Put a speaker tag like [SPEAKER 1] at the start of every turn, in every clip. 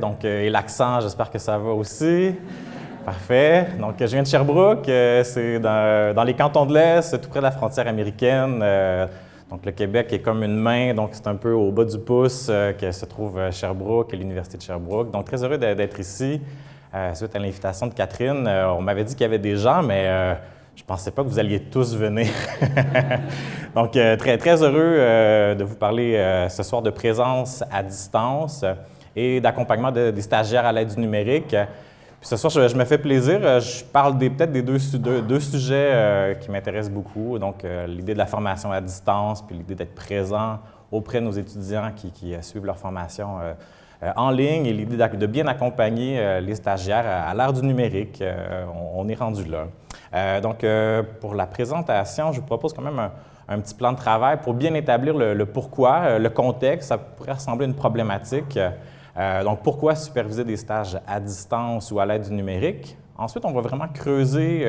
[SPEAKER 1] Donc, et l'accent, j'espère que ça va aussi. Parfait. Donc, je viens de Sherbrooke. c'est dans, les cantons de l'Est, tout près de la frontière américaine. donc, le Québec est comme une main, donc c'est un peu au bas du pouce que se trouve Sherbrooke et l'Université de Sherbrooke. Donc, très heureux d'être ici. suite à l'invitation de Catherine, on m'avait dit qu'il y avait des gens, mais je ne pensais pas que vous alliez tous venir. Donc, euh, très, très heureux euh, de vous parler euh, ce soir de présence à distance et d'accompagnement des stagiaires à l'aide du numérique. Puis ce soir, je, me fais plaisir. Je parle peut-être des deux, deux, sujets qui m'intéressent beaucoup. Donc, l'idée de la formation à distance, puis l'idée d'être présent auprès de nos étudiants qui, suivent leur formation en ligne et l'idée de bien accompagner les stagiaires à, l'ère du numérique. On, est rendu là. Euh, donc, euh, pour la présentation, je vous propose quand même un, petit plan de travail pour bien établir le, pourquoi, euh, le contexte. Ça pourrait ressembler à une problématique. Donc, pourquoi superviser des stages à distance ou à l'aide du numérique? Ensuite, on va vraiment creuser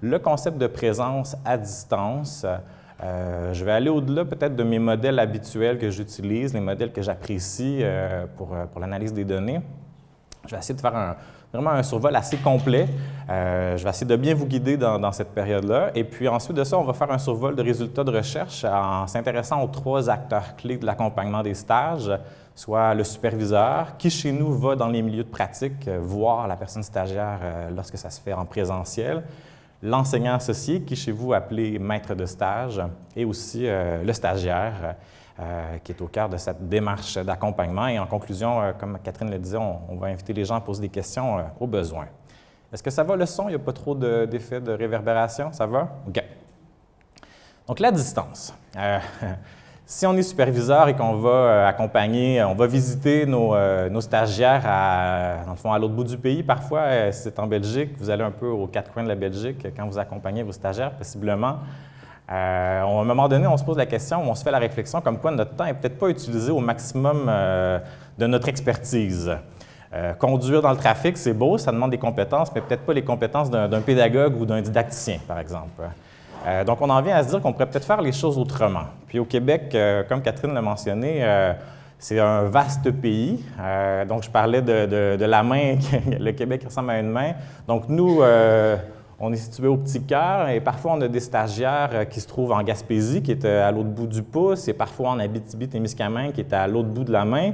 [SPEAKER 1] le concept de présence à distance. je vais aller au-delà peut-être de mes modèles habituels que j'utilise, les modèles que j'apprécie pour, l'analyse des données. Je vais essayer de faire un, vraiment un survol assez complet. Euh, je vais essayer de bien vous guider dans, cette période-là. Et puis ensuite de ça, on va faire un survol de résultats de recherche en s'intéressant aux trois acteurs clés de l'accompagnement des stages, soit le superviseur, qui chez nous va dans les milieux de pratique euh, voir la personne stagiaire euh, lorsque ça se fait en présentiel, l'enseignant associé, qui chez vous appelé maître de stage, et aussi le stagiaire, euh, qui est au cœur de cette démarche d'accompagnement. Et en conclusion, euh, comme Catherine le disait, on, va inviter les gens à poser des questions euh, au besoin. Est-ce que ça va le son? Il n'y a pas trop d'effet de, réverbération? Ça va? OK. Donc, la distance. si on est superviseur et qu'on va accompagner, on va visiter nos, stagiaires à, dans le fond, à l'autre bout du pays, parfois, c'est en Belgique, vous allez un peu aux quatre coins de la Belgique quand vous accompagnez vos stagiaires, possiblement. Euh, à un moment donné, on se pose la question, on se fait la réflexion comme quoi notre temps n'est peut-être pas utilisé au maximum euh, de notre expertise. Euh, conduire dans le trafic, c'est beau, ça demande des compétences, mais peut-être pas les compétences d'un pédagogue ou d'un didacticien, par exemple. Donc, on en vient à se dire qu'on pourrait peut-être faire les choses autrement. Puis au Québec, comme Catherine l'a mentionné, c'est un vaste pays. donc, je parlais de, la main, le Québec ressemble à une main. Donc, nous, on est situé au Petit Cœur et parfois on a des stagiaires euh, qui se trouvent en Gaspésie, qui est euh, à l'autre bout du pouce, et parfois en Abitibi-Témiscamingue, qui est à l'autre bout de la main.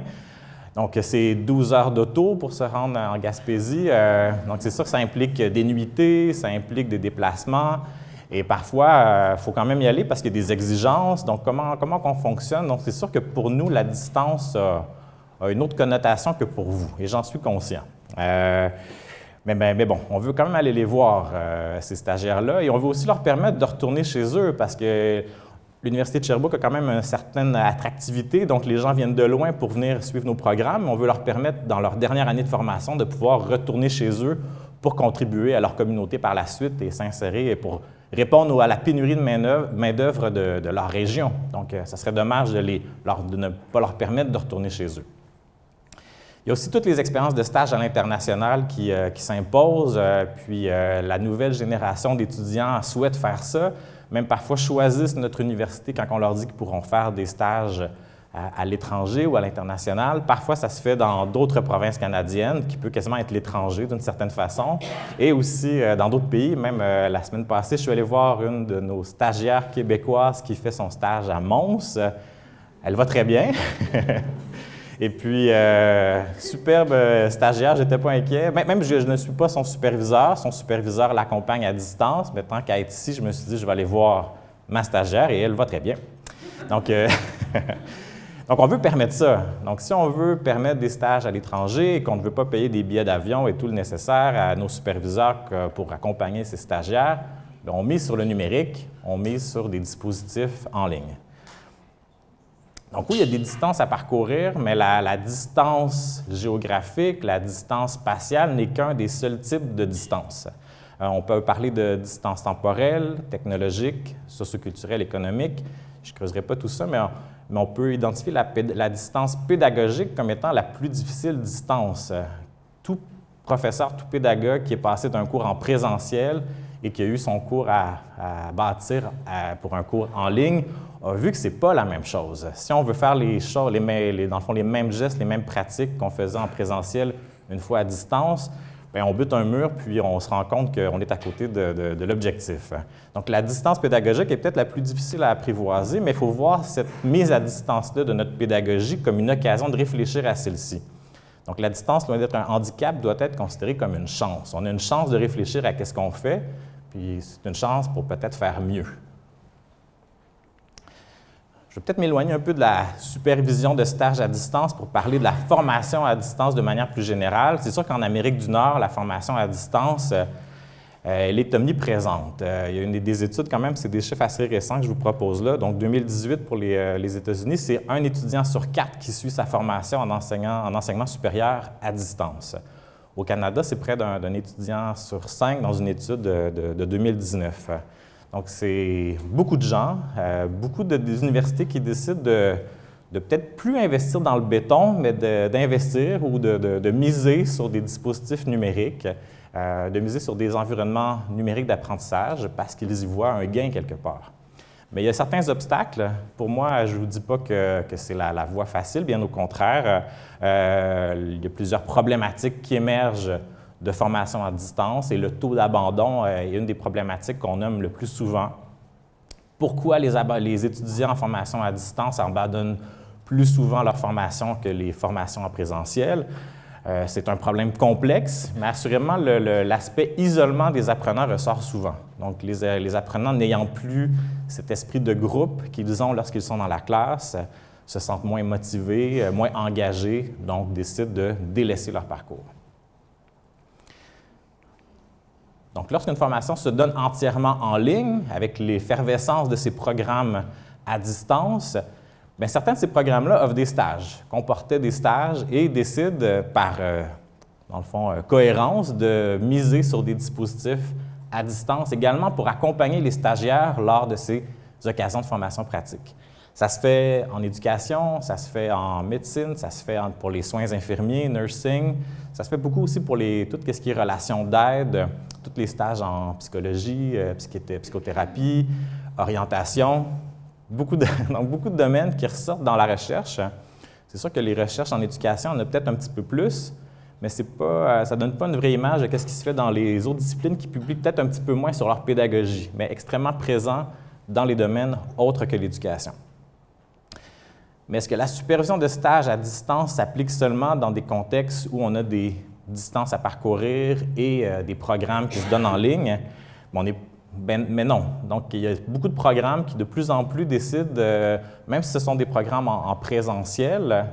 [SPEAKER 1] Donc, c'est 12 heures d'auto pour se rendre en Gaspésie. Euh, donc, c'est sûr que ça implique des nuitées, ça implique des déplacements. Et parfois, il faut quand même y aller parce qu'il y a des exigences. Donc, comment, comment on fonctionne? Donc, c'est sûr que pour nous, la distance a, une autre connotation que pour vous, et j'en suis conscient. Mais, bon, on veut quand même aller les voir, euh, ces stagiaires-là, et on veut aussi leur permettre de retourner chez eux parce que l'Université de Sherbrooke a quand même une certaine attractivité, donc les gens viennent de loin pour venir suivre nos programmes. On veut leur permettre, dans leur dernière année de formation, de pouvoir retourner chez eux pour contribuer à leur communauté par la suite et s'insérer pour répondre à la pénurie de main-d'œuvre de, leur région. Donc, euh, ça serait dommage de, ne pas leur permettre de retourner chez eux. Il y a aussi toutes les expériences de stage à l'international qui, euh, s'imposent, euh, puis la nouvelle génération d'étudiants souhaite faire ça, même parfois choisissent notre université quand on leur dit qu'ils pourront faire des stages à, l'étranger ou à l'international. Parfois, ça se fait dans d'autres provinces canadiennes, qui peut quasiment être l'étranger d'une certaine façon, et aussi dans d'autres pays. Même la semaine passée, je suis allé voir une de nos stagiaires québécoises qui fait son stage à Mons. Elle va très bien. Et puis, euh, superbe euh, stagiaire, je n'étais pas inquiet. Même je, ne suis pas son superviseur. Son superviseur l'accompagne à distance. Mais tant qu'à être ici, je me suis dit, je vais aller voir ma stagiaire et elle va très bien. Donc, euh, donc on veut permettre ça. Donc, si on veut permettre des stages à l'étranger et qu'on ne veut pas payer des billets d'avion et tout le nécessaire à nos superviseurs pour accompagner ces stagiaires, ben, on mise sur le numérique, on mise sur des dispositifs en ligne. Donc oui, il y a des distances à parcourir, mais la, distance géographique, la distance spatiale n'est qu'un des seuls types de distance. Euh, on peut parler de distance temporelle, technologique, socioculturelle, économique. Je ne creuserai pas tout ça, mais on, peut identifier la, distance pédagogique comme étant la plus difficile distance. Tout professeur, tout pédagogue qui est passé d'un cours en présentiel et qui a eu son cours à, bâtir pour un cours en ligne a vu que ce n'est pas la même chose. Si on veut faire les choses, les, dans le fond, les mêmes gestes, les mêmes pratiques qu'on faisait en présentiel une fois à distance, bien, on bute un mur, puis on se rend compte qu'on est à côté de, de l'objectif. Donc, la distance pédagogique est peut-être la plus difficile à apprivoiser, mais il faut voir cette mise à distance-là de notre pédagogie comme une occasion de réfléchir à celle-ci. Donc, la distance, loin d'être un handicap, doit être considérée comme une chance. On a une chance de réfléchir à ce qu'on fait, puis c'est une chance pour peut-être faire mieux. Je vais peut-être m'éloigner un peu de la supervision de stage à distance pour parler de la formation à distance de manière plus générale. C'est sûr qu'en Amérique du Nord, la formation à distance, euh, elle est omniprésente. Euh, il y a une des études quand même, c'est des chiffres assez récents que je vous propose là. Donc 2018 pour les, euh, États-Unis, c'est un étudiant sur quatre qui suit sa formation en, enseignement supérieur à distance. Au Canada, c'est près d'un étudiant sur cinq dans une étude de, de 2019. Donc, c'est beaucoup de gens, euh, beaucoup de, des universités qui décident de, peut-être plus investir dans le béton, mais d'investir ou de, miser sur des dispositifs numériques, euh, de miser sur des environnements numériques d'apprentissage parce qu'ils y voient un gain quelque part. Mais il y a certains obstacles. Pour moi, je ne vous dis pas que, c'est la, voie facile, bien au contraire. Euh, il y a plusieurs problématiques qui émergent de formation à distance et le taux d'abandon euh, est une des problématiques qu'on nomme le plus souvent. Pourquoi les, les, étudiants en formation à distance abandonnent plus souvent leur formation que les formations en présentiel? Euh, c'est un problème complexe, mais assurément, l'aspect isolement des apprenants ressort souvent. Donc, euh, les apprenants n'ayant plus cet esprit de groupe qu'ils ont lorsqu'ils sont dans la classe, se sentent moins motivés, moins engagés, donc décident de délaisser leur parcours. Donc, lorsqu'une formation se donne entièrement en ligne, avec l'effervescence de ces programmes à distance, bien, certains de ces programmes-là offrent des stages, comportaient des stages et décident euh, par, euh, dans le fond, euh, cohérence de miser sur des dispositifs à distance également pour accompagner les stagiaires lors de ces occasions de formation pratique. Ça se fait en éducation, ça se fait en médecine, ça se fait pour les soins infirmiers, nursing, ça se fait beaucoup aussi pour les, tout ce qui est relations d'aide, tous les stages en psychologie, euh, psychothérapie, orientation, beaucoup de, donc beaucoup de domaines qui ressortent dans la recherche. C'est sûr que les recherches en éducation, on a peut-être un petit peu plus, mais pas, euh, ça ne donne pas une vraie image de ce qui se fait dans les autres disciplines qui publient peut-être un petit peu moins sur leur pédagogie, mais extrêmement présent dans les domaines autres que l'éducation. Mais est-ce que la supervision de stage à distance s'applique seulement dans des contextes où on a des distances à parcourir et euh, des programmes qui se donnent en ligne? on est, ben, mais non. Donc, il y a beaucoup de programmes qui de plus en plus décident, même si ce sont des programmes en, présentiel,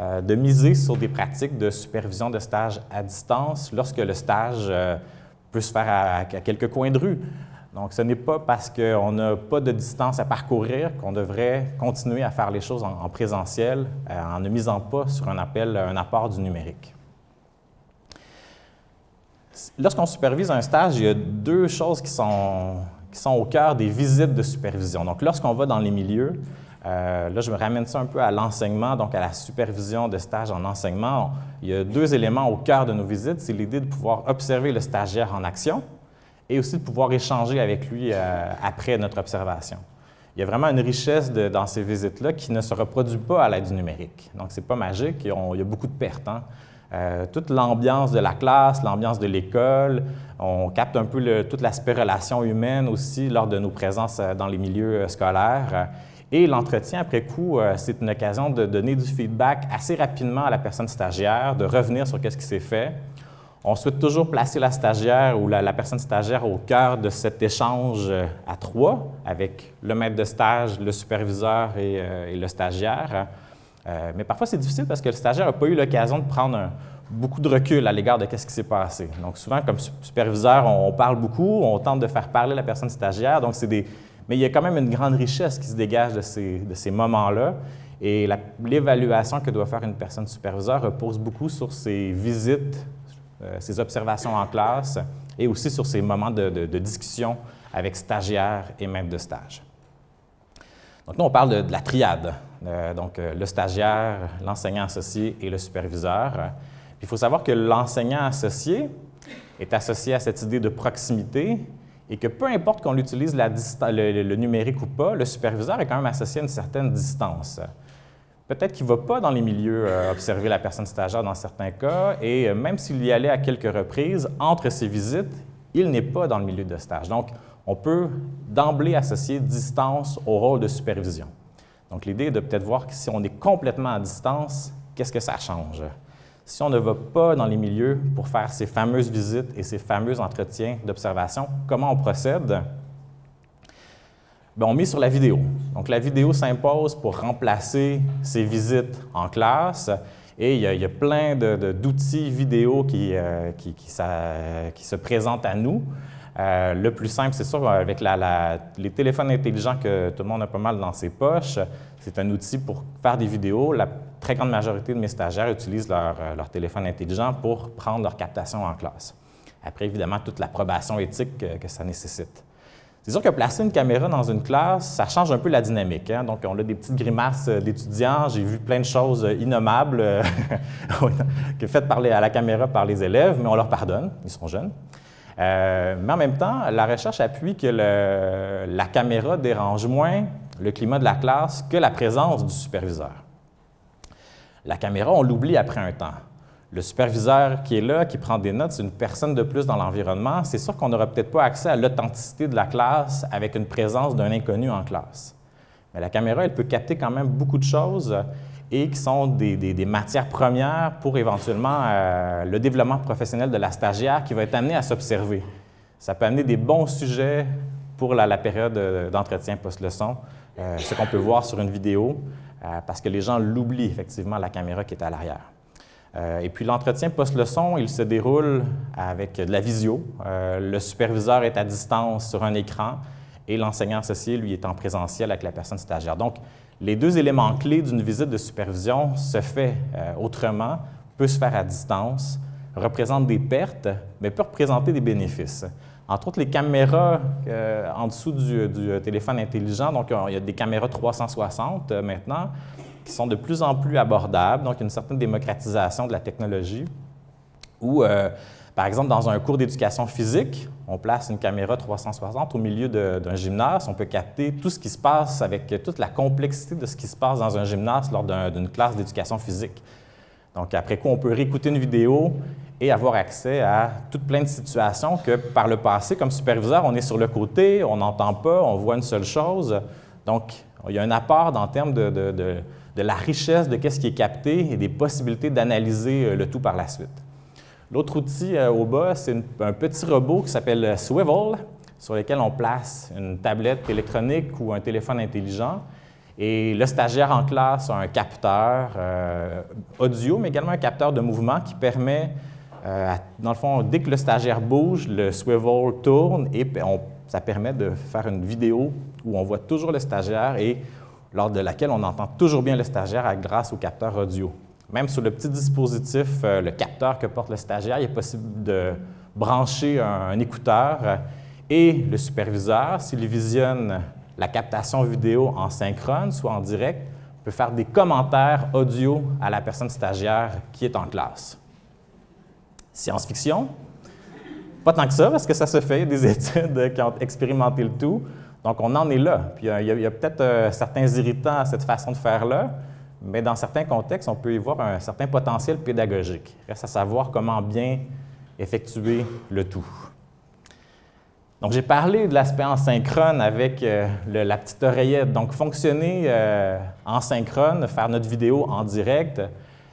[SPEAKER 1] euh, de miser sur des pratiques de supervision de stage à distance lorsque le stage euh, peut se faire à quelques coins de rue. Donc, ce n'est pas parce qu'on n'a pas de distance à parcourir qu'on devrait continuer à faire les choses en, présentiel euh, en ne misant pas sur un appel, un apport du numérique. Lorsqu'on supervise un stage, il y a deux choses qui sont, au cœur des visites de supervision. Donc, lorsqu'on va dans les milieux, euh, là, je me ramène ça un peu à l'enseignement, donc à la supervision de stage en enseignement. Il y a deux éléments au cœur de nos visites. C'est l'idée de pouvoir observer le stagiaire en action, et aussi de pouvoir échanger avec lui euh, après notre observation. Il y a vraiment une richesse dans ces visites-là qui ne se reproduit pas à l'aide du numérique. Donc, ce n'est pas magique, il y a beaucoup de pertes. Hein. Euh, toute l'ambiance de la classe, l'ambiance de l'école, on capte un peu tout l'aspect relation humaine aussi lors de nos présences euh, dans les milieux scolaires. Et l'entretien après coup, c'est une occasion de donner du feedback assez rapidement à la personne stagiaire, de revenir sur ce qui s'est fait, on souhaite toujours placer la stagiaire ou la, personne stagiaire au cœur de cet échange euh, à trois avec le maître de stage, le superviseur et, euh, le stagiaire. Euh, mais parfois, c'est difficile parce que le stagiaire n'a pas eu l'occasion de prendre beaucoup de recul à l'égard de ce qui s'est passé. Donc, souvent, comme superviseur, on, parle beaucoup, on tente de faire parler la personne stagiaire. Donc, des... Mais il y a quand même une grande richesse qui se dégage de ces, moments-là. Et l'évaluation que doit faire une personne superviseur repose beaucoup sur ses visites ses observations en classe et aussi sur ses moments de, discussion avec stagiaires et maîtres de stage. Donc, nous, on parle de, la triade, euh, donc euh, le stagiaire, l'enseignant associé et le superviseur. il faut savoir que l'enseignant associé est associé à cette idée de proximité et que peu importe qu'on utilise le, numérique ou pas, le superviseur est quand même associé à une certaine distance. Peut-être qu'il ne va pas dans les milieux euh, observer la personne stagiaire dans certains cas, et euh, même s'il y allait à quelques reprises, entre ces visites, il n'est pas dans le milieu de stage. Donc, on peut d'emblée associer distance au rôle de supervision. Donc, l'idée est de peut-être voir que si on est complètement à distance, qu'est-ce que ça change? Si on ne va pas dans les milieux pour faire ces fameuses visites et ces fameux entretiens d'observation, comment on procède? Bien, on met sur la vidéo. Donc, la vidéo s'impose pour remplacer ces visites en classe. Et il y a, plein d'outils vidéo qui, euh, qui, se présentent à nous. Euh, le plus simple, c'est sûr, avec les téléphones intelligents que tout le monde a pas mal dans ses poches, c'est un outil pour faire des vidéos. La très grande majorité de mes stagiaires utilisent leur, euh, téléphone intelligent pour prendre leur captation en classe. Après, évidemment, toute l'approbation éthique que, ça nécessite. C'est que placer une caméra dans une classe, ça change un peu la dynamique. Hein. Donc, on a des petites grimaces euh, d'étudiants. J'ai vu plein de choses euh, innommables que faites à la caméra par les élèves, mais on leur pardonne, ils sont jeunes. mais en même temps, la recherche appuie que la caméra dérange moins le climat de la classe que la présence du superviseur. La caméra, on l'oublie après un temps. Le superviseur qui est là, qui prend des notes, c'est une personne de plus dans l'environnement. C'est sûr qu'on n'aura peut-être pas accès à l'authenticité de la classe avec une présence d'un inconnu en classe. Mais la caméra, elle peut capter quand même beaucoup de choses et qui sont des, matières premières pour éventuellement euh, le développement professionnel de la stagiaire qui va être amené à s'observer. Ça peut amener des bons sujets pour la, période euh, d'entretien post-leçon, euh, ce qu'on peut voir sur une vidéo. Parce que les gens l'oublient effectivement, la caméra qui est à l'arrière. Euh, et puis l'entretien post-leçon, il se déroule avec de la visio. Euh, le superviseur est à distance sur un écran et l'enseignant associé, lui, est en présentiel avec la personne stagiaire. Donc, les deux éléments clés d'une visite de supervision se fait autrement, peut se faire à distance, représente des pertes, mais peut représenter des bénéfices. Entre autres, les caméras euh, en dessous du, téléphone intelligent, donc il y a des caméras 360 euh, maintenant, qui sont de plus en plus abordables, donc une certaine démocratisation de la technologie, où, euh, par exemple, dans un cours d'éducation physique, on place une caméra 360 au milieu d'un gymnase, on peut capter tout ce qui se passe avec toute la complexité de ce qui se passe dans un gymnase lors d'une classe d'éducation physique. Donc, après quoi, on peut réécouter une vidéo et avoir accès à toute plein de situations que par le passé, comme superviseur, on est sur le côté, on n'entend pas, on voit une seule chose. Donc, il y a un apport en termes de, de, la richesse de ce qui est capté et des possibilités d'analyser euh, le tout par la suite. L'autre outil euh, au bas, c'est un petit robot qui s'appelle Swivel, sur lequel on place une tablette électronique ou un téléphone intelligent. Et le stagiaire en classe a un capteur euh, audio, mais également un capteur de mouvement qui permet euh, dans le fond, dès que le stagiaire bouge, le swivel tourne et ça permet de faire une vidéo où on voit toujours le stagiaire et lors de laquelle on entend toujours bien le stagiaire grâce au capteur audio. Même sur le petit dispositif, euh, le capteur que porte le stagiaire, il est possible de brancher un, écouteur et le superviseur, s'il visionne la captation vidéo en synchrone, soit en direct, peut faire des commentaires audio à la personne stagiaire qui est en classe. Science-fiction? Pas tant que ça, parce que ça se fait, des études qui ont expérimenté le tout. Donc, on en est là. Euh, il y a, peut-être euh, certains irritants à cette façon de faire-là, mais dans certains contextes, on peut y voir un certain potentiel pédagogique. Reste à savoir comment bien effectuer le tout. Donc, j'ai parlé de l'aspect en synchrone avec euh, la petite oreillette. Donc, fonctionner en synchrone, faire notre vidéo en direct,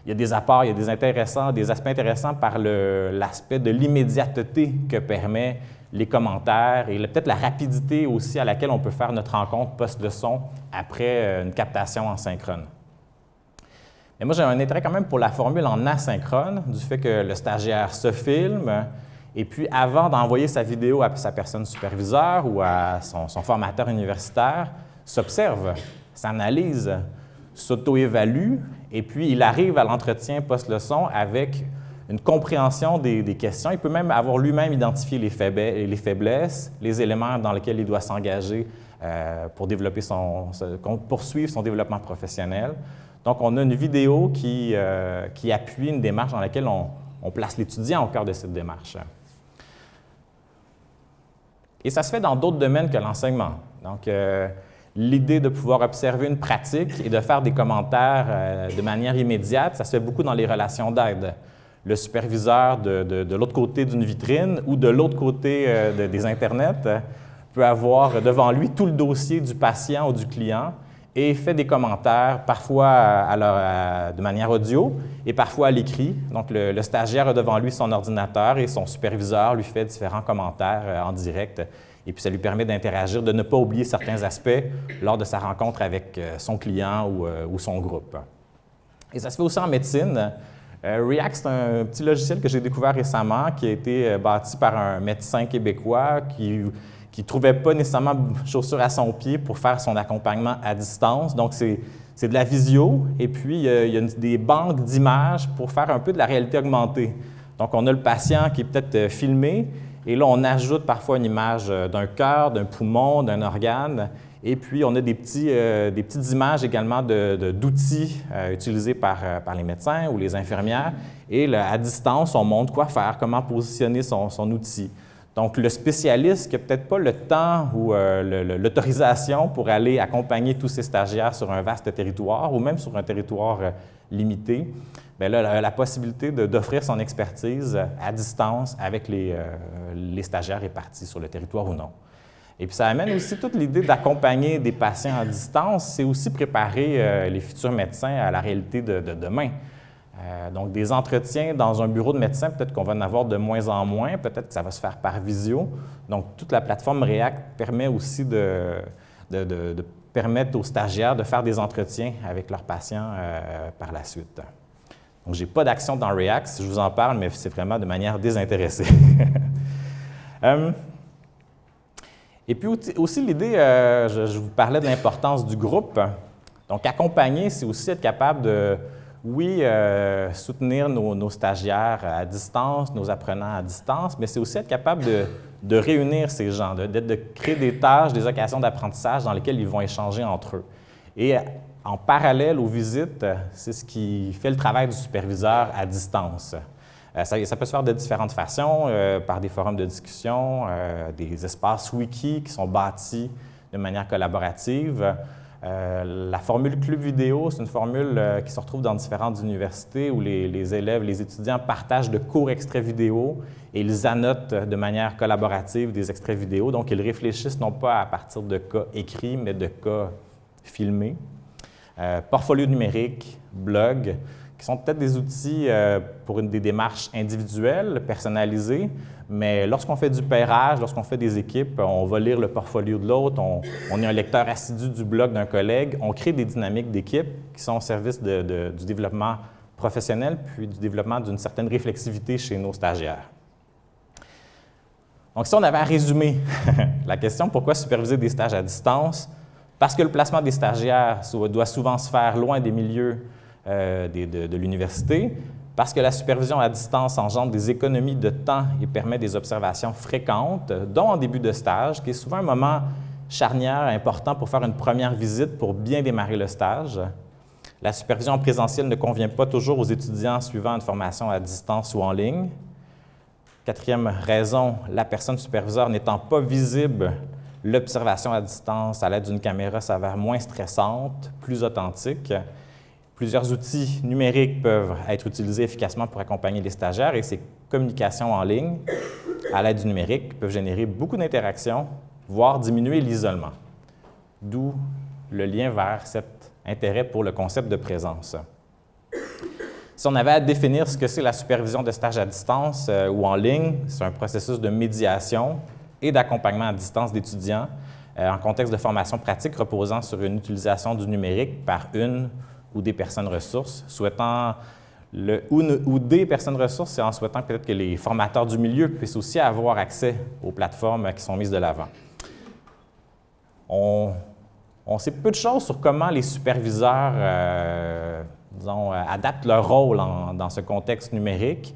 [SPEAKER 1] il y a des apports, il y a des, intéressants, des aspects intéressants par l'aspect de l'immédiateté que permet les commentaires et peut-être la rapidité aussi à laquelle on peut faire notre rencontre post-leçon après euh, une captation en synchrone. Mais moi, j'ai un intérêt quand même pour la formule en asynchrone, du fait que le stagiaire se filme, et puis avant d'envoyer sa vidéo à sa personne superviseure ou à son, son formateur universitaire, s'observe, s'analyse, s'auto-évalue et puis il arrive à l'entretien post-leçon avec une compréhension des, questions. Il peut même avoir lui-même identifié les, faiblesses, les éléments dans lesquels il doit s'engager euh, pour poursuivre son développement professionnel. Donc, on a une vidéo qui, euh, appuie une démarche dans laquelle on, place l'étudiant au cœur de cette démarche. Et ça se fait dans d'autres domaines que l'enseignement. Donc, euh, l'idée de pouvoir observer une pratique et de faire des commentaires de manière immédiate, ça se fait beaucoup dans les relations d'aide. Le superviseur de, l'autre côté d'une vitrine ou de l'autre côté euh, des Internets peut avoir devant lui tout le dossier du patient ou du client et fait des commentaires, parfois de manière audio et parfois à l'écrit. Donc, le, stagiaire a devant lui son ordinateur et son superviseur lui fait différents commentaires euh, en direct. Et puis, ça lui permet d'interagir, de ne pas oublier certains aspects lors de sa rencontre avec euh, son client euh, ou son groupe. Et ça se fait aussi en médecine. React, c'est un petit logiciel que j'ai découvert récemment qui a été bâti par un médecin québécois qui ne trouvait pas nécessairement chaussures à son pied pour faire son accompagnement à distance. Donc, c'est de la visio et puis il y a des banques d'images pour faire un peu de la réalité augmentée. Donc, on a le patient qui est peut-être euh, filmé et là, on ajoute parfois une image euh, d'un cœur, d'un poumon, d'un organe. Et puis, on a des, petits, euh, des petites images également d'outils utilisés par, par, les médecins ou les infirmières. Et à distance, on montre quoi faire, comment positionner son, outil. Donc, le spécialiste qui n'a peut-être pas le temps ou euh, l'autorisation pour aller accompagner tous ces stagiaires sur un vaste territoire ou même sur un territoire euh, limité, bien là, la possibilité d'offrir son expertise à distance avec les, euh, les, stagiaires répartis sur le territoire ou non. Et puis, ça amène aussi toute l'idée d'accompagner des patients à distance, c'est aussi préparer les futurs médecins à la réalité de demain. Euh, donc, des entretiens dans un bureau de médecin, peut-être qu'on va en avoir de moins en moins, peut-être que ça va se faire par visio. Donc, toute la plateforme React permet aussi de, permettre aux stagiaires de faire des entretiens avec leurs patients euh, par la suite. Donc, je n'ai pas d'action dans React, si je vous en parle, mais c'est vraiment de manière désintéressée. Euh, et puis aussi l'idée, je, je, vous parlais de l'importance du groupe. Donc, accompagner, c'est aussi être capable de, oui, euh, soutenir nos, stagiaires à distance, nos apprenants à distance, mais c'est aussi être capable de, réunir ces gens, de, de, créer des tâches, des occasions d'apprentissage dans lesquelles ils vont échanger entre eux. Et en parallèle aux visites, c'est ce qui fait le travail du superviseur à distance. Euh, ça, peut se faire de différentes façons, euh, par des forums de discussion, des espaces wiki qui sont bâtis de manière collaborative, euh, la formule club vidéo, c'est une formule euh, qui se retrouve dans différentes universités où les, élèves, les étudiants partagent de courts extraits vidéo et ils annotent de manière collaborative des extraits vidéo. Donc, ils réfléchissent non pas à partir de cas écrits, mais de cas filmés. Euh, portfolio numérique, blog, qui sont peut-être des outils pour une, des démarches individuelles, personnalisées, mais lorsqu'on fait du pairage, lorsqu'on fait des équipes, on va lire le portfolio de l'autre, on, est un lecteur assidu du blog d'un collègue, on crée des dynamiques d'équipe qui sont au service du développement professionnel puis du développement d'une certaine réflexivité chez nos stagiaires. Donc, si on avait à résumer la question pourquoi superviser des stages à distance, parce que le placement des stagiaires doit souvent se faire loin des milieux euh, de l'université, parce que la supervision à distance engendre des économies de temps et permet des observations fréquentes, dont en début de stage, qui est souvent un moment charnière important pour faire une première visite pour bien démarrer le stage. La supervision en présentiel ne convient pas toujours aux étudiants suivant une formation à distance ou en ligne. Quatrième raison, la personne superviseure n'étant pas visible, l'observation à distance à l'aide d'une caméra s'avère moins stressante, plus authentique. Plusieurs outils numériques peuvent être utilisés efficacement pour accompagner les stagiaires et ces communications en ligne à l'aide du numérique peuvent générer beaucoup d'interactions, voire diminuer l'isolement. D'où le lien vers cet intérêt pour le concept de présence. Si on avait à définir ce que c'est la supervision de stage à distance euh, ou en ligne, c'est un processus de médiation et d'accompagnement à distance d'étudiants euh, en contexte de formation pratique reposant sur une utilisation du numérique par une ou des personnes ressources, souhaitant le, ou, des personnes ressources, et en souhaitant peut-être que les formateurs du milieu puissent aussi avoir accès aux plateformes qui sont mises de l'avant. On, sait peu de choses sur comment les superviseurs euh, disons, euh, adaptent leur rôle dans ce contexte numérique.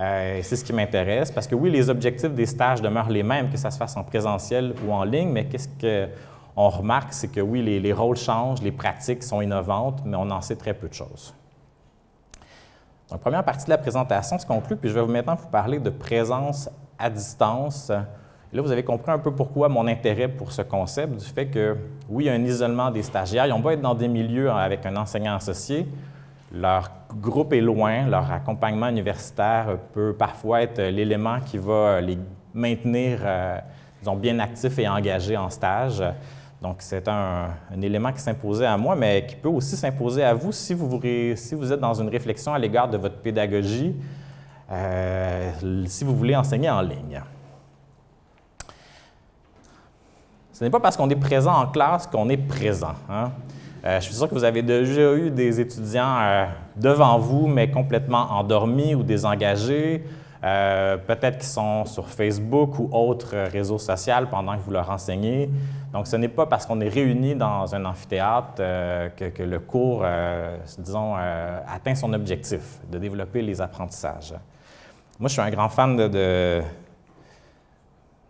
[SPEAKER 1] Euh, c'est ce qui m'intéresse parce que oui, les objectifs des stages demeurent les mêmes, que ça se fasse en présentiel ou en ligne, mais qu'est-ce que on remarque, c'est que oui, les, rôles changent, les pratiques sont innovantes, mais on en sait très peu de choses. Donc, première partie de la présentation se conclut, puis je vais maintenant vous parler de présence à distance là, vous avez compris un peu pourquoi mon intérêt pour ce concept, du fait que, oui, un isolement des stagiaires. Ils ont pas être dans des milieux avec un enseignant associé. Leur groupe est loin, leur accompagnement universitaire peut parfois être l'élément qui va les maintenir, euh, disons, bien actifs et engagés en stage. Donc, c'est un, élément qui s'imposait à moi, mais qui peut aussi s'imposer à vous si vous, êtes dans une réflexion à l'égard de votre pédagogie, euh, si vous voulez enseigner en ligne. Ce n'est pas parce qu'on est présent en classe qu'on est présent. Hein. Euh, je suis sûr que vous avez déjà eu des étudiants euh, devant vous, mais complètement endormis ou désengagés, peut-être qu'ils sont sur Facebook ou autres réseaux sociaux pendant que vous leur enseignez. Donc, ce n'est pas parce qu'on est réunis dans un amphithéâtre que, le cours, disons, atteint son objectif de développer les apprentissages. Moi, je suis un grand fan de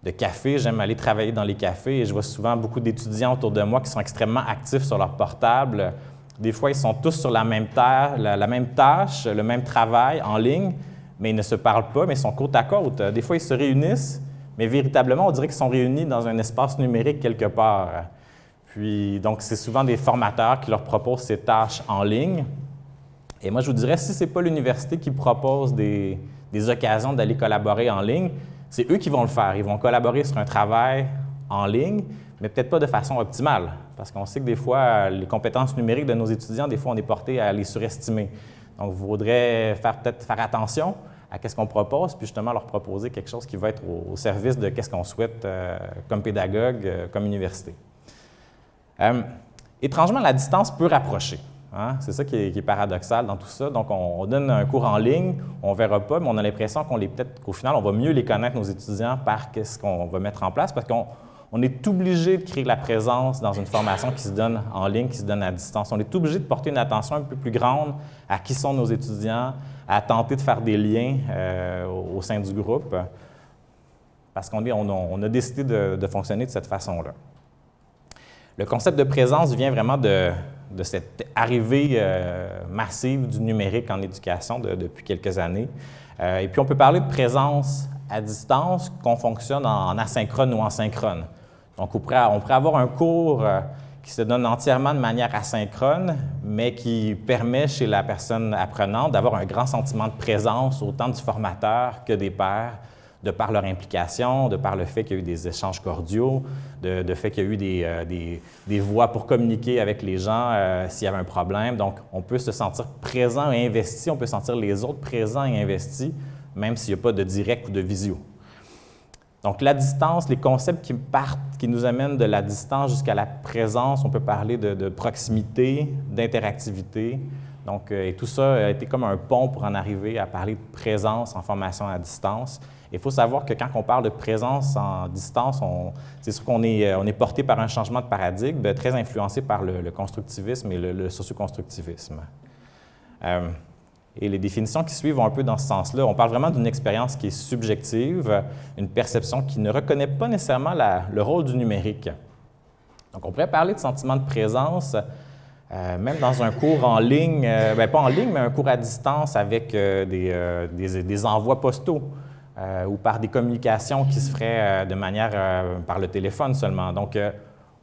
[SPEAKER 1] de café. J'aime aller travailler dans les cafés et je vois souvent beaucoup d'étudiants autour de moi qui sont extrêmement actifs sur leur portable. Des fois, ils sont tous sur la même, tâche, la, même tâche, le même travail en ligne, mais ils ne se parlent pas, mais ils sont côte à côte. Des fois, ils se réunissent, mais véritablement, on dirait qu'ils sont réunis dans un espace numérique quelque part. Puis, donc, c'est souvent des formateurs qui leur proposent ces tâches en ligne. Et moi, je vous dirais, si ce n'est pas l'université qui propose des, occasions d'aller collaborer en ligne, c'est eux qui vont le faire. Ils vont collaborer sur un travail en ligne, mais peut-être pas de façon optimale, parce qu'on sait que des fois, les compétences numériques de nos étudiants, des fois, on est porté à les surestimer. Donc, vous voudrez peut-être faire attention à ce qu'on propose, puis justement leur proposer quelque chose qui va être au, service de ce qu'on souhaite euh, comme pédagogue, euh, comme université. Euh, étrangement, la distance peut rapprocher. Hein? C'est ça qui est, paradoxal dans tout ça. Donc, on, donne un cours en ligne, on ne verra pas, mais on a l'impression qu'on les peut-être qu'au final, on va mieux les connaître, nos étudiants, par ce qu'on va mettre en place, parce qu'on est obligé de créer la présence dans une formation qui se donne en ligne, qui se donne à distance. On est obligé de porter une attention un peu plus grande à qui sont nos étudiants, à tenter de faire des liens euh, au sein du groupe, parce qu'on on, a décidé de fonctionner de cette façon-là. Le concept de présence vient vraiment de, cette arrivée euh, massive du numérique en éducation depuis quelques années. Euh, et puis, on peut parler de présence à distance qu'on fonctionne en, asynchrone ou en synchrone. Donc, on pourrait, on avoir un cours qui se donne entièrement de manière asynchrone, mais qui permet chez la personne apprenante d'avoir un grand sentiment de présence autant du formateur que des pairs, de par leur implication, de par le fait qu'il y a eu des échanges cordiaux, de, fait qu'il y a eu des, euh, pour communiquer avec les gens euh, s'il y avait un problème. Donc, on peut se sentir présent et investi, on peut sentir les autres présents et investis, même s'il n'y a pas de direct ou de visio. Donc, la distance, les concepts qui partent, qui nous amènent de la distance jusqu'à la présence, on peut parler de, proximité, d'interactivité. Donc, euh, et tout ça a été comme un pont pour en arriver à parler de présence en formation à distance. Il faut savoir que quand on parle de présence en distance, c'est sûr qu'on est, euh, est porté par un changement de paradigme très influencé par le, constructivisme et le, socioconstructivisme. Euh, et les définitions qui suivent vont un peu dans ce sens-là. On parle vraiment d'une expérience qui est subjective, une perception qui ne reconnaît pas nécessairement le rôle du numérique. Donc, on pourrait parler de sentiment de présence, euh, même dans un cours en ligne, bien, pas en ligne, mais un cours à distance avec des, des, envois postaux. Euh, ou par des communications qui se feraient euh, de manière euh, par le téléphone seulement. Donc,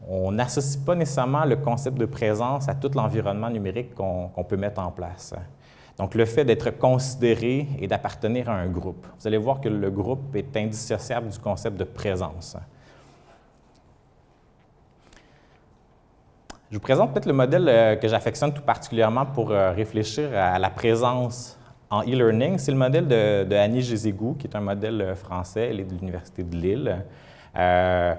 [SPEAKER 1] on n'associe pas nécessairement le concept de présence à tout l'environnement numérique qu'on peut mettre en place. Donc, le fait d'être considéré et d'appartenir à un groupe. Vous allez voir que le groupe est indissociable du concept de présence. Je vous présente peut-être le modèle que j'affectionne tout particulièrement pour réfléchir à la présence en e-learning. C'est le modèle de, Annie Gézégou, qui est un modèle euh, français, elle est de l'Université de Lille. Euh,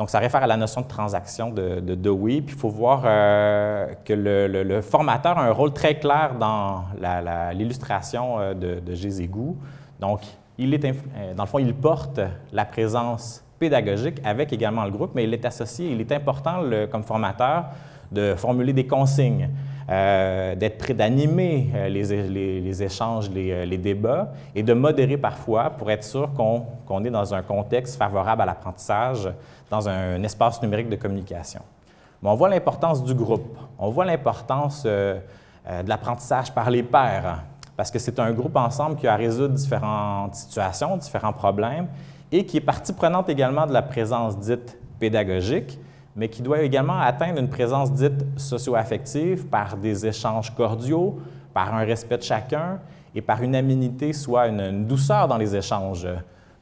[SPEAKER 1] donc, ça réfère à la notion de transaction de, de Dewey. Puis, il faut voir euh, que le, formateur a un rôle très clair dans l'illustration de, de Gézégou. Donc, il est, dans le fond, il porte la présence pédagogique avec également le groupe, mais il est associé, il est important comme formateur de formuler des consignes, euh, d'être prêt d'animer euh, les, échanges, euh, les, débats et de modérer parfois pour être sûr qu'on est dans un contexte favorable à l'apprentissage, dans un, espace numérique de communication. On voit l'importance du groupe, on voit l'importance de l'apprentissage par les pairs, parce que c'est un groupe ensemble qui a à différentes situations, différents problèmes, et qui est partie prenante également de la présence dite pédagogique, mais qui doit également atteindre une présence dite socio-affective par des échanges cordiaux, par un respect de chacun et par une aménité, soit une, douceur dans les échanges.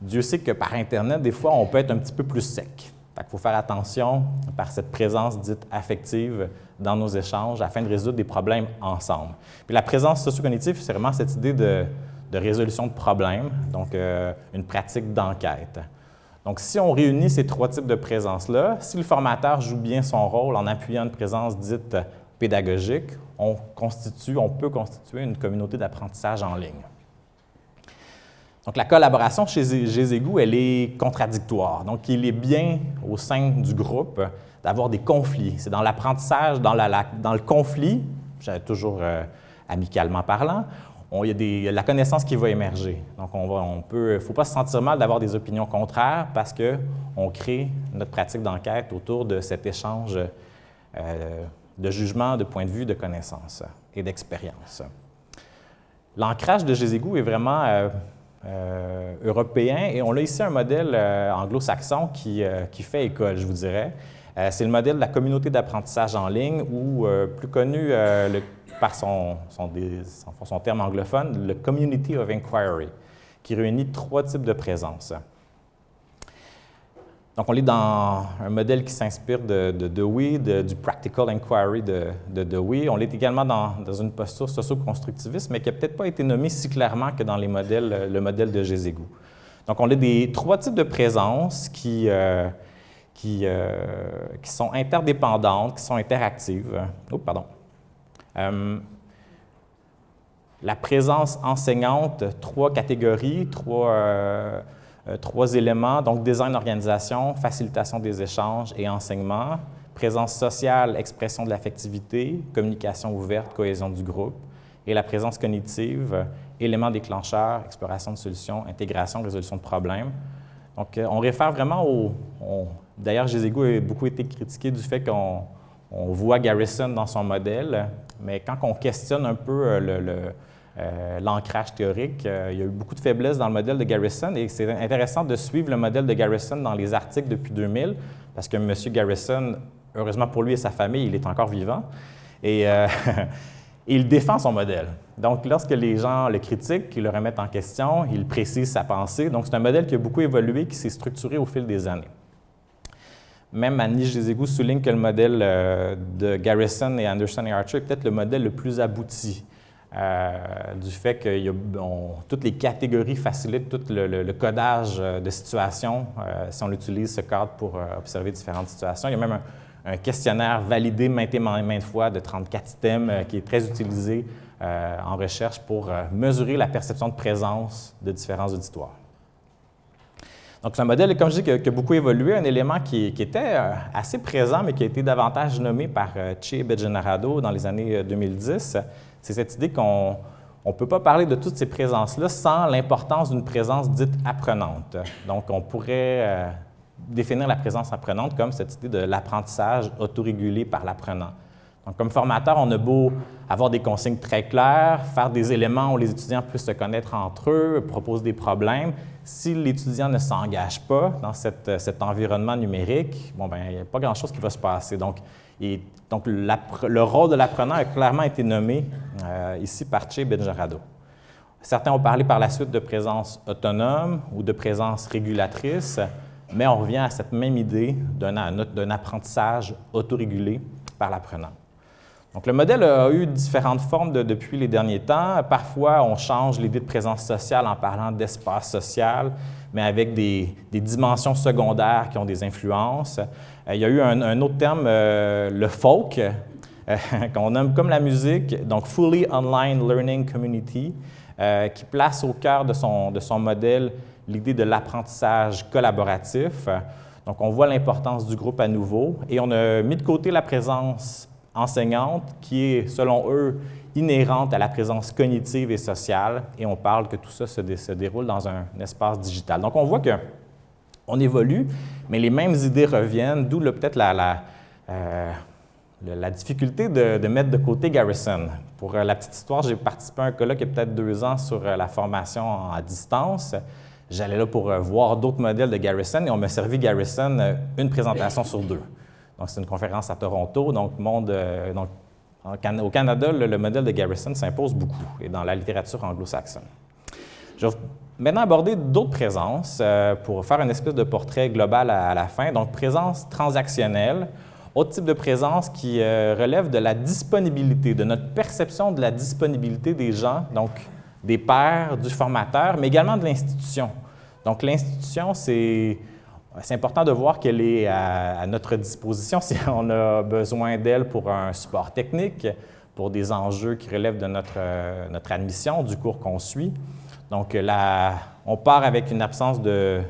[SPEAKER 1] Dieu sait que par Internet, des fois, on peut être un petit peu plus sec. Il faut faire attention par cette présence dite affective dans nos échanges afin de résoudre des problèmes ensemble. Puis la présence socio-cognitive, c'est vraiment cette idée de, résolution de problèmes, donc euh, une pratique d'enquête. Donc, si on réunit ces trois types de présence-là, si le formateur joue bien son rôle en appuyant une présence dite pédagogique, on, constitue, on peut constituer une communauté d'apprentissage en ligne. Donc, la collaboration chez Gézégou, elle est contradictoire. Donc, il est bien au sein du groupe d'avoir des conflits. C'est dans l'apprentissage, dans, dans, le conflit, toujours euh, amicalement parlant, il y a la connaissance qui va émerger. Donc, on, on peut, il ne faut pas se sentir mal d'avoir des opinions contraires parce qu'on crée notre pratique d'enquête autour de cet échange euh, de jugement, de point de vue, de connaissances et d'expérience. L'ancrage de Gézégou est vraiment euh, euh, européen et on a ici un modèle anglo-saxon qui, qui, fait école, je vous dirais. C'est le modèle de la communauté d'apprentissage en ligne ou, plus connu, le par son, terme anglophone, le Community of Inquiry, qui réunit trois types de présence. Donc, on est dans un modèle qui s'inspire de, Dewey, du Practical Inquiry de, Dewey. On est également dans, une posture socio-constructiviste, mais qui n'a peut-être pas été nommée si clairement que dans le modèle de Gézégou. Donc, on a des trois types de présence qui, euh, euh, qui, sont interdépendantes, qui sont interactives. Oh, pardon. Euh, la présence enseignante, trois catégories, trois, euh, euh, trois éléments, donc design, organisation, facilitation des échanges et enseignement, présence sociale, expression de l'affectivité, communication ouverte, cohésion du groupe, et la présence cognitive, éléments déclencheurs, exploration de solutions, intégration, résolution de problèmes. Donc, on réfère vraiment au... D'ailleurs, Gézégou a beaucoup été critiqué du fait qu'on on voit Garrison dans son modèle, mais quand on questionne un peu euh, euh, l'ancrage théorique, euh, il y a eu beaucoup de faiblesses dans le modèle de Garrison et c'est intéressant de suivre le modèle de Garrison dans les articles depuis 2000 parce que M. Garrison, heureusement pour lui et sa famille, il est encore vivant et il défend son modèle. Donc, lorsque les gens le critiquent, qu'ils le remettent en question, il précise sa pensée. Donc, c'est un modèle qui a beaucoup évolué, qui s'est structuré au fil des années. Même Annie égouts souligne que le modèle euh, de Garrison et Anderson et Archer est peut-être le modèle le plus abouti. Euh, du fait que toutes les catégories facilitent tout le, codage euh, de situations si on utilise ce cadre pour observer différentes situations. Il y a même un, questionnaire validé maintes et maintes fois de 34 items qui est très utilisé en recherche pour mesurer la perception de présence de différents auditoires. Donc, c'est un modèle, comme je dis, qui a, beaucoup évolué, un élément qui, était euh, assez présent, mais qui a été davantage nommé par euh, Che Begenarado dans les années 2010. Euh, c'est cette idée qu'on ne peut pas parler de toutes ces présences-là sans l'importance d'une présence dite apprenante. Donc, on pourrait définir la présence apprenante comme cette idée de l'apprentissage autorégulé par l'apprenant. Donc, comme formateur, on a beau avoir des consignes très claires, faire des éléments où les étudiants puissent se connaître entre eux, proposer des problèmes, si l'étudiant ne s'engage pas dans cet environnement numérique, bon, ben, il n'y a pas grand-chose qui va se passer. Donc, donc le rôle de l'apprenant a clairement été nommé euh, ici par Che Benjarado. Certains ont parlé par la suite de présence autonome ou de présence régulatrice, mais on revient à cette même idée d'un apprentissage autorégulé par l'apprenant. Donc, le modèle a eu différentes formes depuis les derniers temps. Parfois, on change l'idée de présence sociale en parlant d'espace social, mais avec des, dimensions secondaires qui ont des influences. Euh, il y a eu un, autre terme, euh, le folk, euh, qu'on nomme comme la musique, donc Fully Online Learning Community, qui place au cœur de son, de son modèle l'idée de l'apprentissage collaboratif. Donc, on voit l'importance du groupe à nouveau et on a mis de côté la présence enseignante qui est, selon eux, inhérente à la présence cognitive et sociale, et on parle que tout ça se, déroule dans un, espace digital. Donc, on voit qu'on évolue, mais les mêmes idées reviennent, d'où peut-être la, euh, difficulté de, mettre de côté Garrison. Pour euh, la petite histoire, j'ai participé à un colloque il y a peut-être deux ans sur euh, la formation à distance. j'allais là pour voir d'autres modèles de Garrison et on m'a servi Garrison une présentation sur deux. Donc, c'est une conférence à Toronto. Donc, donc au Canada, le, modèle de Garrison s'impose beaucoup et dans la littérature anglo-saxonne. Je vais maintenant aborder d'autres présences pour faire une espèce de portrait global à, la fin. Donc, présence transactionnelle, autre type de présence qui relève de la disponibilité, de notre perception de la disponibilité des gens, donc des pairs, du formateur, mais également de l'institution. Donc, l'institution, c'est important de voir qu'elle est à, notre disposition si on a besoin d'elle pour un support technique, pour des enjeux qui relèvent de notre, notre admission, du cours qu'on suit. Donc, là, on part avec une absence de,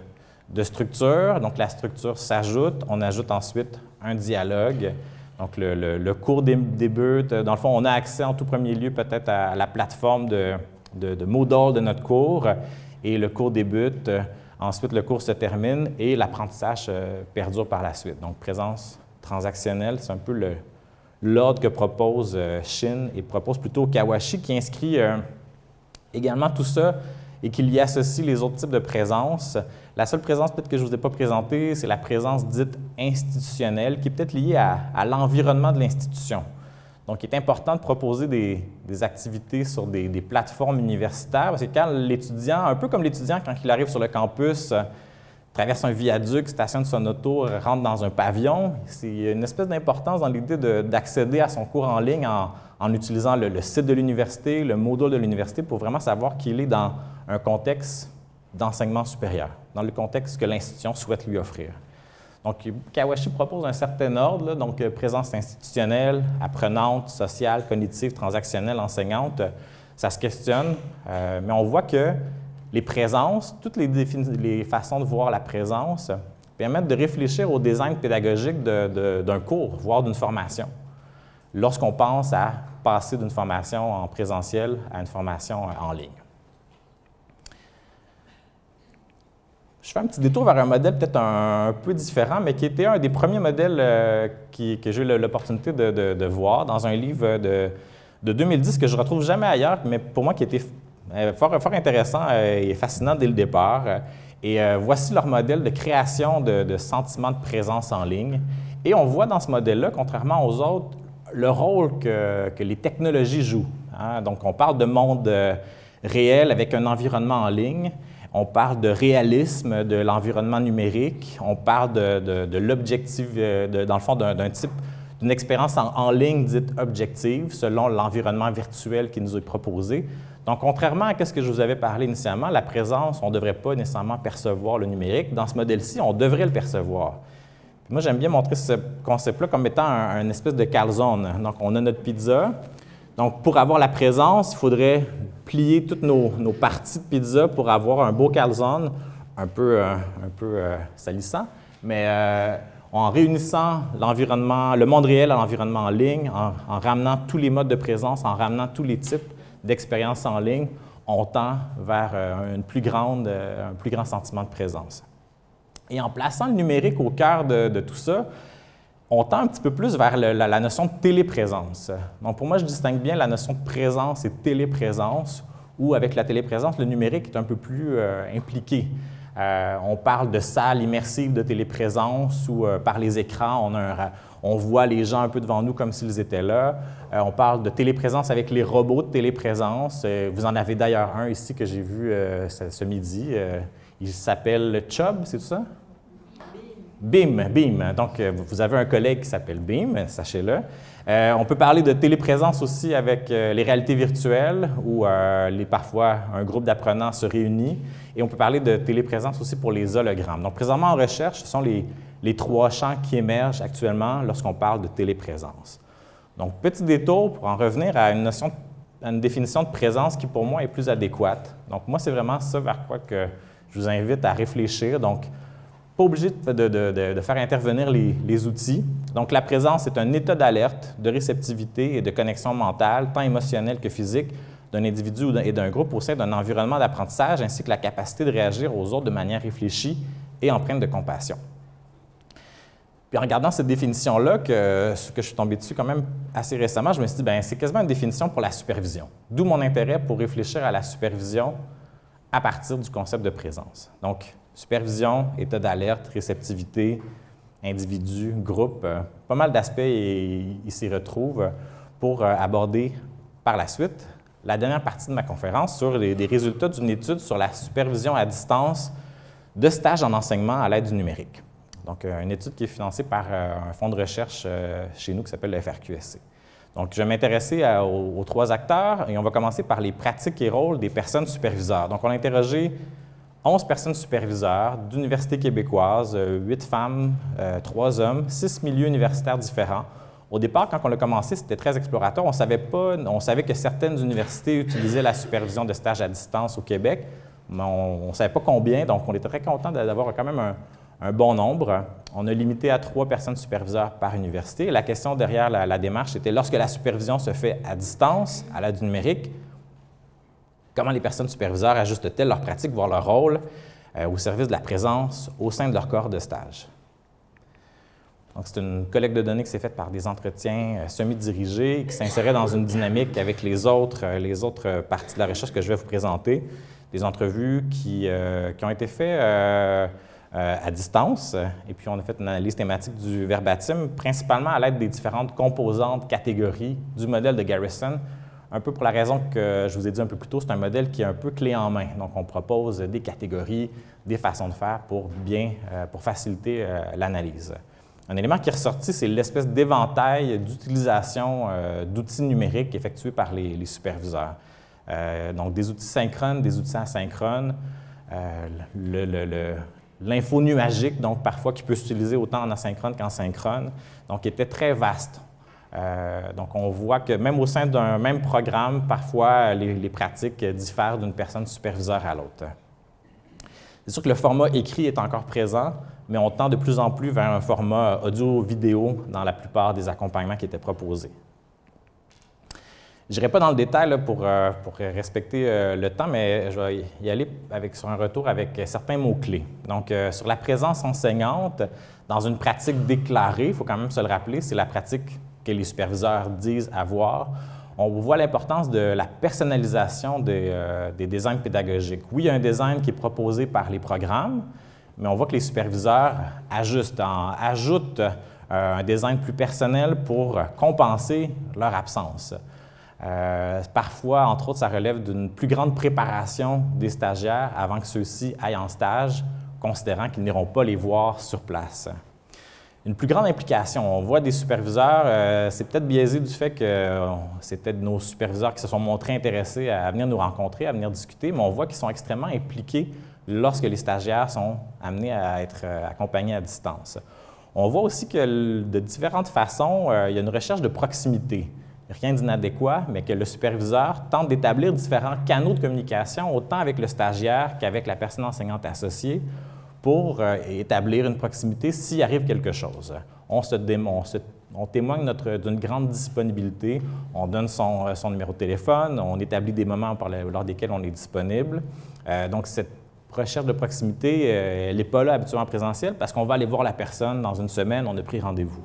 [SPEAKER 1] structure. Donc, la structure s'ajoute. On ajoute ensuite un dialogue. Donc, le, cours débute. Dans le fond, on a accès en tout premier lieu peut-être à la plateforme de, de, de Moodle de notre cours et le cours débute. Ensuite, le cours se termine et l'apprentissage euh, perdure par la suite. Donc, présence transactionnelle, c'est un peu l'ordre que propose euh, Shin et propose plutôt Kawashi qui inscrit euh, également tout ça et qu'il y associe les autres types de présence. La seule présence peut-être que je ne vous ai pas présentée, c'est la présence dite institutionnelle qui est peut-être liée à l'environnement de l'institution. Donc, il est important de proposer des, activités sur des, plateformes universitaires parce que quand l'étudiant, un peu comme l'étudiant quand il arrive sur le campus, euh, traverse un viaduc, stationne son auto, rentre dans un pavillon, c'est une espèce d'importance dans l'idée d'accéder à son cours en ligne en, utilisant le, site de l'université, le module de l'université pour vraiment savoir qu'il est dans un contexte d'enseignement supérieur, dans le contexte que l'institution souhaite lui offrir. Donc, Kawashi propose un certain ordre, donc euh, présence institutionnelle, apprenante, sociale, cognitive, transactionnelle, enseignante. Ça se questionne, euh, mais on voit que les présences, toutes les, façons de voir la présence permettent de réfléchir au design pédagogique d'un cours, voire d'une formation, lorsqu'on pense à passer d'une formation en présentiel à une formation en ligne. Je fais un petit détour vers un modèle peut-être un, peu différent, mais qui était un des premiers modèles euh, que j'ai eu l'opportunité de, voir dans un livre de, 2010 que je ne retrouve jamais ailleurs, mais pour moi qui était euh, fort, intéressant euh, et fascinant dès le départ. Et voici leur modèle de création de, sentiments de présence en ligne. Et on voit dans ce modèle-là, contrairement aux autres, le rôle que, les technologies jouent. Hein. Donc, on parle de monde réel avec un environnement en ligne, on parle de réalisme de l'environnement numérique, on parle de, l'objectif, euh, dans le fond, d'un type d'une expérience en, ligne dite objective selon l'environnement virtuel qui nous est proposé. Donc, contrairement à ce que je vous avais parlé initialement, la présence, on ne devrait pas nécessairement percevoir le numérique. Dans ce modèle-ci, on devrait le percevoir. moi, j'aime bien montrer ce concept-là comme étant un, un, espèce de calzone. Donc, on a notre pizza. Donc, pour avoir la présence, il faudrait plier toutes nos, parties de pizza pour avoir un beau calzone, un peu, euh, un peu euh, salissant, mais euh, en réunissant l'environnement, le monde réel à l'environnement en ligne, en, ramenant tous les modes de présence, en ramenant tous les types d'expériences en ligne, on tend vers plus un plus grand sentiment de présence. Et en plaçant le numérique au cœur de tout ça, on tend un petit peu plus vers la, notion de téléprésence. Donc, pour moi, je distingue bien la notion de présence et téléprésence, où avec la téléprésence, le numérique est un peu plus euh, impliqué. Euh, on parle de salles immersives de téléprésence où, euh, par les écrans, on, voit les gens un peu devant nous comme s'ils étaient là. on parle de téléprésence avec les robots de téléprésence. vous en avez d'ailleurs un ici que j'ai vu ce, ce, midi. il s'appelle Chubb, c'est tout ça? BIM, BIM. Donc, euh, vous avez un collègue qui s'appelle BIM, sachez-le. Euh, on peut parler de téléprésence aussi avec euh, les réalités virtuelles où parfois un groupe d'apprenants se réunit. Et on peut parler de téléprésence aussi pour les hologrammes. Donc, présentement en recherche, ce sont les, les trois champs qui émergent actuellement lorsqu'on parle de téléprésence. Donc, petit détour pour en revenir à une notion, à une définition de présence qui pour moi est plus adéquate. Donc, moi, c'est vraiment ça vers quoi que je vous invite à réfléchir. Donc, pas obligé de, faire intervenir les, outils. Donc, la présence est un état d'alerte, de réceptivité et de connexion mentale, tant émotionnelle que physique, d'un individu et d'un groupe au sein d'un environnement d'apprentissage, ainsi que la capacité de réagir aux autres de manière réfléchie et empreinte de compassion. Puis en regardant cette définition-là, que, que je suis tombé dessus quand même assez récemment, je me suis dit, ben c'est quasiment une définition pour la supervision. D'où mon intérêt pour réfléchir à la supervision à partir du concept de présence. Donc, supervision, état d'alerte, réceptivité, individu, groupe, euh, pas mal d'aspects ils s'y retrouvent pour euh, aborder par la suite la dernière partie de ma conférence sur les, résultats d'une étude sur la supervision à distance de stages en enseignement à l'aide du numérique. Donc, euh, une étude qui est financée par un fonds de recherche chez nous qui s'appelle le FRQSC. Donc, je vais m'intéresser aux, trois acteurs et on va commencer par les pratiques et rôles des personnes superviseurs. Donc, on a interrogé 11 personnes superviseurs d'universités québécoises, 8 femmes, 3 hommes, 6 milieux universitaires différents. Au départ, quand on a commencé, c'était très explorateur. On savait pas, on savait que certaines universités utilisaient la supervision de stages à distance au Québec, mais on ne savait pas combien, donc on était très content d'avoir quand même un, bon nombre. On a limité à trois personnes superviseurs par université. La question derrière la, démarche était lorsque la supervision se fait à distance, à l'aide du numérique, comment les personnes superviseurs ajustent-elles leur pratique, voire leur rôle euh, au service de la présence au sein de leur corps de stage? C'est une collecte de données qui s'est faite par des entretiens euh, semi-dirigés qui s'inséraient dans une dynamique avec les autres, euh, parties de la recherche que je vais vous présenter. Des entrevues qui, ont été faites à distance. Et puis, on a fait une analyse thématique du verbatim, principalement à l'aide des différentes composantes, catégories du modèle de Garrison, un peu pour la raison que je vous ai dit un peu plus tôt, c'est un modèle qui est un peu clé en main. Donc, on propose des catégories, des façons de faire pour euh, faciliter euh, l'analyse. Un élément qui est ressorti, c'est l'espèce d'éventail d'utilisation d'outils numériques effectués par les, superviseurs. donc, des outils synchrones, des outils asynchrones, l'info nuagique, donc parfois qui peut s'utiliser autant en asynchrone qu'en synchrone, donc était très vaste. Euh, donc, on voit que même au sein d'un même programme, parfois, les, pratiques diffèrent d'une personne superviseur à l'autre. C'est sûr que le format écrit est encore présent, mais on tend de plus en plus vers un format audio-vidéo dans la plupart des accompagnements qui étaient proposés. Je n'irai pas dans le détail pour, euh, pour, respecter euh, le temps, mais je vais y aller avec, sur un retour avec certains mots-clés. Donc, sur la présence enseignante, dans une pratique déclarée, il faut quand même se le rappeler, c'est la pratique les superviseurs disent avoir. On voit l'importance de la personnalisation des, des, designs pédagogiques. Oui, il y a un design qui est proposé par les programmes, mais on voit que les superviseurs ajustent, ajoutent un design plus personnel pour compenser leur absence. Euh, parfois, entre autres, ça relève d'une plus grande préparation des stagiaires avant que ceux-ci aillent en stage, considérant qu'ils n'iront pas les voir sur place. Une plus grande implication. On voit des superviseurs, euh, c'est peut-être biaisé du fait que euh, c'est nos superviseurs qui se sont montrés intéressés à, venir nous rencontrer, à venir discuter, mais on voit qu'ils sont extrêmement impliqués lorsque les stagiaires sont amenés à être accompagnés à distance. On voit aussi que de différentes façons, il y a une recherche de proximité rien d'inadéquat, mais que le superviseur tente d'établir différents canaux de communication, autant avec le stagiaire qu'avec la personne enseignante associée, pour euh, établir une proximité s'il arrive quelque chose. On, témoigne d'une grande disponibilité, on donne son, euh, numéro de téléphone, on établit des moments lors desquels on est disponible. Euh, donc, cette recherche de proximité, elle n'est pas là habituellement présentielle parce qu'on va aller voir la personne dans une semaine, on a pris rendez-vous.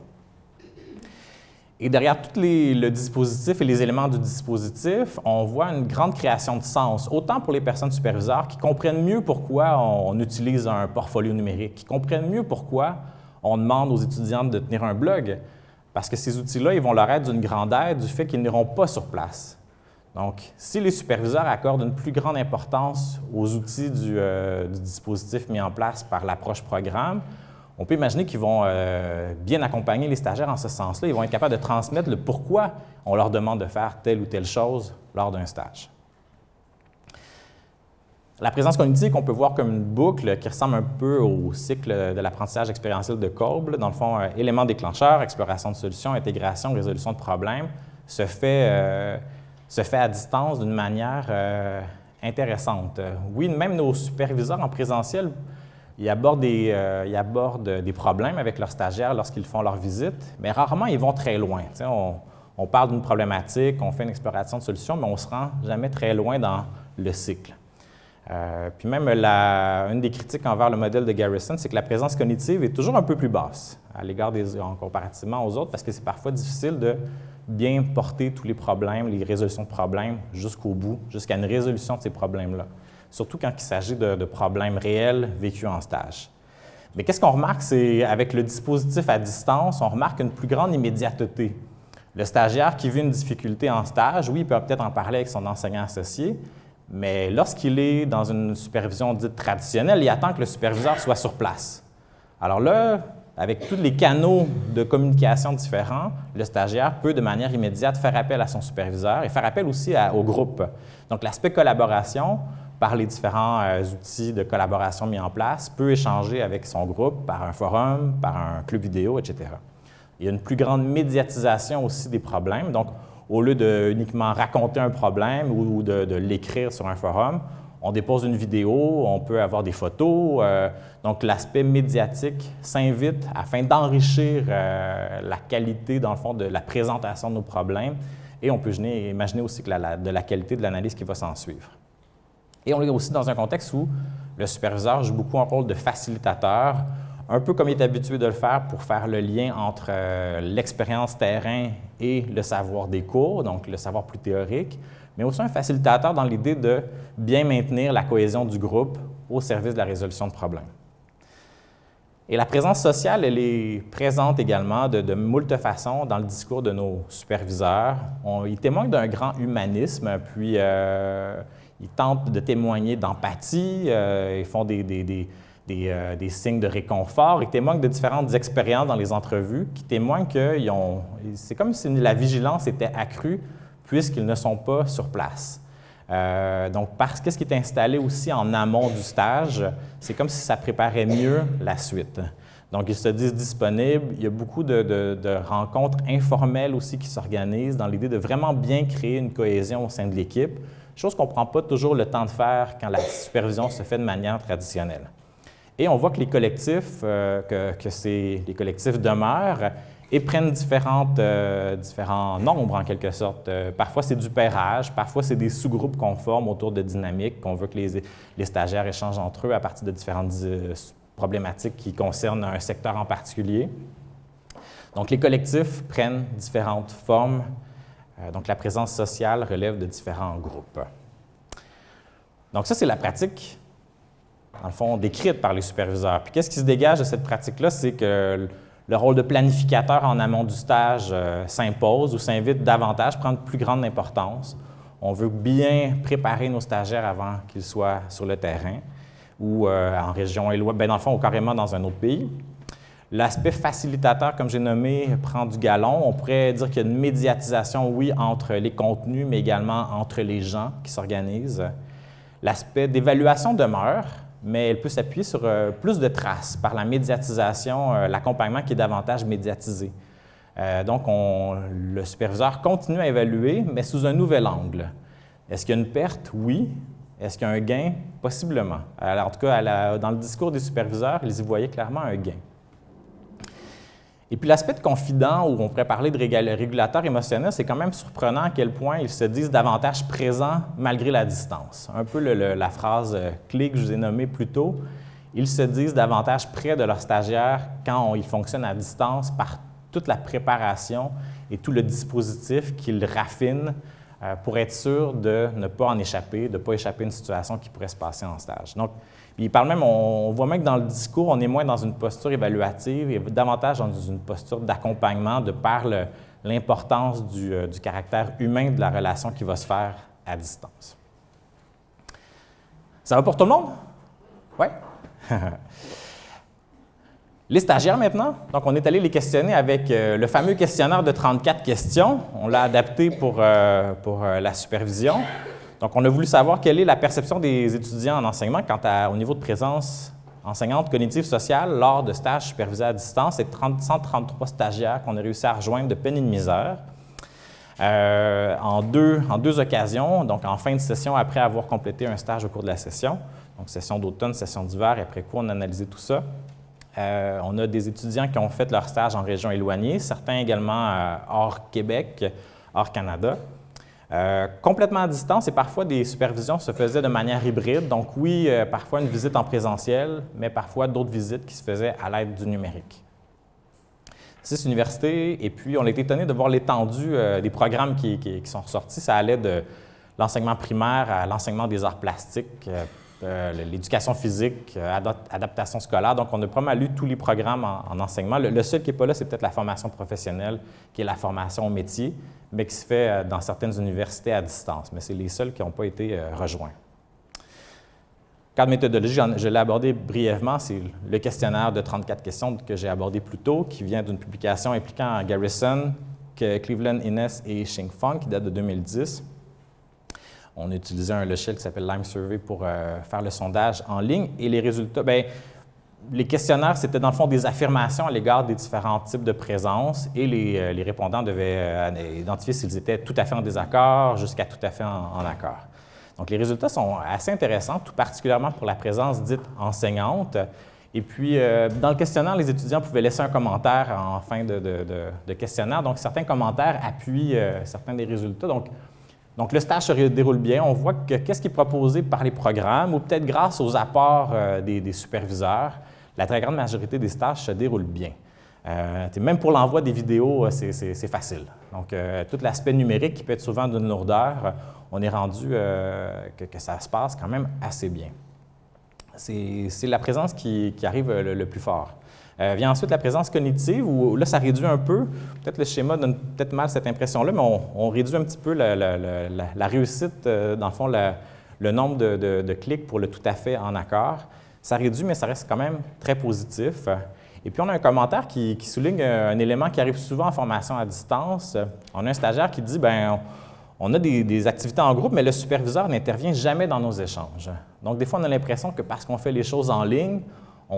[SPEAKER 1] Et derrière tout le dispositif et les éléments du dispositif, on voit une grande création de sens, autant pour les personnes superviseurs qui comprennent mieux pourquoi on utilise un portfolio numérique, qui comprennent mieux pourquoi on demande aux étudiants de tenir un blog, parce que ces outils-là, ils vont leur être d'une grande aide du fait qu'ils n'iront pas sur place. Donc, si les superviseurs accordent une plus grande importance aux outils du, euh, du dispositif mis en place par l'approche programme, on peut imaginer qu'ils vont euh, bien accompagner les stagiaires en ce sens-là. Ils vont être capables de transmettre le pourquoi on leur demande de faire telle ou telle chose lors d'un stage. La présence cognitive qu'on peut voir comme une boucle qui ressemble un peu au cycle de l'apprentissage expérientiel de Kolb. Dans le fond, euh, élément déclencheur, exploration de solutions, intégration, résolution de problèmes, se fait, euh, se fait à distance d'une manière intéressante. Oui, même nos superviseurs en présentiel ils abordent, des, euh, problèmes avec leurs stagiaires lorsqu'ils font leur visite, mais rarement ils vont très loin. On, parle d'une problématique, on fait une exploration de solutions, mais on ne se rend jamais très loin dans le cycle. Euh, puis même, une des critiques envers le modèle de Garrison, c'est que la présence cognitive est toujours un peu plus basse à l'égard des en comparativement aux autres, parce que c'est parfois difficile de bien porter tous les problèmes, les résolutions de problèmes jusqu'au bout, jusqu'à une résolution de ces problèmes-là. Surtout quand il s'agit de, problèmes réels vécus en stage. Mais qu'est-ce qu'on remarque, c'est avec le dispositif à distance, on remarque une plus grande immédiateté. Le stagiaire qui vit une difficulté en stage, oui, il peut peut-être en parler avec son enseignant associé, mais lorsqu'il est dans une supervision dite traditionnelle, il attend que le superviseur soit sur place. Alors là, avec tous les canaux de communication différents, le stagiaire peut de manière immédiate faire appel à son superviseur et faire appel aussi au groupe. Donc l'aspect collaboration, par les différents euh, outils de collaboration mis en place, peut échanger avec son groupe par un forum, par un club vidéo, etc. Il y a une plus grande médiatisation aussi des problèmes. Donc, au lieu de uniquement raconter un problème ou de, l'écrire sur un forum, on dépose une vidéo, on peut avoir des photos. Euh, donc, l'aspect médiatique s'invite afin d'enrichir euh, la qualité, dans le fond, de la présentation de nos problèmes. Et on peut imaginer aussi de la qualité de l'analyse qui va s'en suivre. Et on est aussi dans un contexte où le superviseur joue beaucoup un rôle de facilitateur, un peu comme il est habitué de le faire pour faire le lien entre euh, l'expérience terrain et le savoir des cours, donc le savoir plus théorique, mais aussi un facilitateur dans l'idée de bien maintenir la cohésion du groupe au service de la résolution de problèmes. Et la présence sociale, elle est présente également de, de moult façons dans le discours de nos superviseurs. ils témoignent d'un grand humanisme, puis euh, ils tentent de témoigner d'empathie, euh, ils font des, euh, des, signes de réconfort. Ils témoignent de différentes expériences dans les entrevues qui témoignent que c'est comme si la vigilance était accrue puisqu'ils ne sont pas sur place. Euh, donc, parce que ce qui est installé aussi en amont du stage, c'est comme si ça préparait mieux la suite. Donc, ils se disent disponibles. Il y a beaucoup de rencontres informelles aussi qui s'organisent dans l'idée de vraiment bien créer une cohésion au sein de l'équipe, chose qu'on ne prend pas toujours le temps de faire quand la supervision se fait de manière traditionnelle. Et on voit que les collectifs, euh, que, les collectifs demeurent et prennent différentes, euh, différents nombres en quelque sorte. Euh, parfois, c'est du pairage, parfois, c'est des sous-groupes qu'on forme autour de dynamiques, qu'on veut que les, les, stagiaires échangent entre eux à partir de différentes problématiques qui concernent un secteur en particulier. Donc, les collectifs prennent différentes formes. Donc, la présence sociale relève de différents groupes. Donc, ça, c'est la pratique dans le fond, décrite par les superviseurs. Puis qu'est-ce qui se dégage de cette pratique-là? C'est que le rôle de planificateur en amont du stage euh, s'impose ou s'invite davantage, prendre plus grande importance. On veut bien préparer nos stagiaires avant qu'ils soient sur le terrain ou euh, en région éloignée, bien dans le fond, ou carrément dans un autre pays. L'aspect facilitateur, comme j'ai nommé, prend du galon. On pourrait dire qu'il y a une médiatisation, oui, entre les contenus, mais également entre les gens qui s'organisent. L'aspect d'évaluation demeure mais elle peut s'appuyer sur euh, plus de traces par la médiatisation, euh, l'accompagnement qui est davantage médiatisé. Euh, donc, le superviseur continue à évaluer, mais sous un nouvel angle. Est-ce qu'il y a une perte? Oui. Est-ce qu'il y a un gain? Possiblement. En tout cas, dans le discours des superviseurs, ils y voyaient clairement un gain. Et puis l'aspect de confident, où on pourrait parler de régulateur émotionnel, c'est quand même surprenant à quel point ils se disent davantage présents malgré la distance. Un peu la phrase euh, clé que je vous ai nommée plus tôt. Ils se disent davantage près de leurs stagiaires quand ils fonctionnent à distance par toute la préparation et tout le dispositif qu'ils raffinent euh, pour être sûr de ne pas en échapper, de ne pas échapper à une situation qui pourrait se passer en stage. Donc, il parle même, on, voit même que dans le discours, on est moins dans une posture évaluative et davantage dans une posture d'accompagnement de par l'importance du, euh, du, caractère humain de la relation qui va se faire à distance. Ça va pour tout le monde? Oui? les stagiaires maintenant, donc on est allé les questionner avec euh, le fameux questionnaire de 34 questions. On l'a adapté pour, euh, pour la supervision. Donc, on a voulu savoir quelle est la perception des étudiants en enseignement quant au niveau de présence enseignante cognitive sociale lors de stages supervisés à distance. C'est 133 stagiaires qu'on a réussi à rejoindre de peine et de misère. Euh, en, deux, en deux occasions, donc en fin de session après avoir complété un stage au cours de la session, donc session d'automne, session d'hiver, et après quoi on a analysé tout ça. Euh, on a des étudiants qui ont fait leur stage en région éloignée, certains également euh, hors Québec, hors Canada. Euh, complètement à distance et parfois des supervisions se faisaient de manière hybride. Donc oui, euh, parfois une visite en présentiel, mais parfois d'autres visites qui se faisaient à l'aide du numérique. Six universités, et puis on été étonné de voir l'étendue euh, des programmes qui, qui, sont ressortis. Ça allait de l'enseignement primaire à l'enseignement des arts plastiques, l'éducation physique, adaptation scolaire. Donc, on a pas mal lu tous les programmes en, enseignement. Le, seul qui n'est pas là, c'est peut-être la formation professionnelle, qui est la formation au métier, mais qui se fait dans certaines universités à distance. Mais c'est les seuls qui n'ont pas été rejoints. Cadre méthodologie, je l'ai abordé brièvement, c'est le questionnaire de 34 questions que j'ai abordé plus tôt, qui vient d'une publication impliquant Garrison, Cleveland, Innes et Shing Fong, qui date de 2010. On a utilisé un logiciel qui s'appelle Lime Survey pour euh, faire le sondage en ligne. Et les résultats, bien, les questionnaires, c'était dans le fond des affirmations à l'égard des différents types de présence et les, euh, répondants devaient euh, identifier s'ils étaient tout à fait en désaccord jusqu'à tout à fait en accord. Donc, les résultats sont assez intéressants, tout particulièrement pour la présence dite enseignante. Et puis, dans le questionnaire, les étudiants pouvaient laisser un commentaire en fin de, questionnaire. Donc, certains commentaires appuient certains des résultats. Donc, donc, le stage se déroule bien. On voit que qu'est-ce qui est proposé par les programmes ou peut-être grâce aux apports euh, des, superviseurs, la très grande majorité des stages se déroulent bien. même pour l'envoi des vidéos, c'est facile. Donc, tout l'aspect numérique qui peut être souvent d'une lourdeur, on est rendu euh, que, ça se passe quand même assez bien. C'est la présence qui, arrive le, plus fort. Euh, vient ensuite la présence cognitive, où là, ça réduit un peu. Peut-être le schéma donne peut-être mal cette impression-là, mais on, réduit un petit peu la, réussite, euh, dans le fond, le nombre de, clics pour le tout à fait en accord. Ça réduit, mais ça reste quand même très positif. Et puis, on a un commentaire qui, souligne un élément qui arrive souvent en formation à distance. On a un stagiaire qui dit, ben on a des, activités en groupe, mais le superviseur n'intervient jamais dans nos échanges. Donc, des fois, on a l'impression que parce qu'on fait les choses en ligne,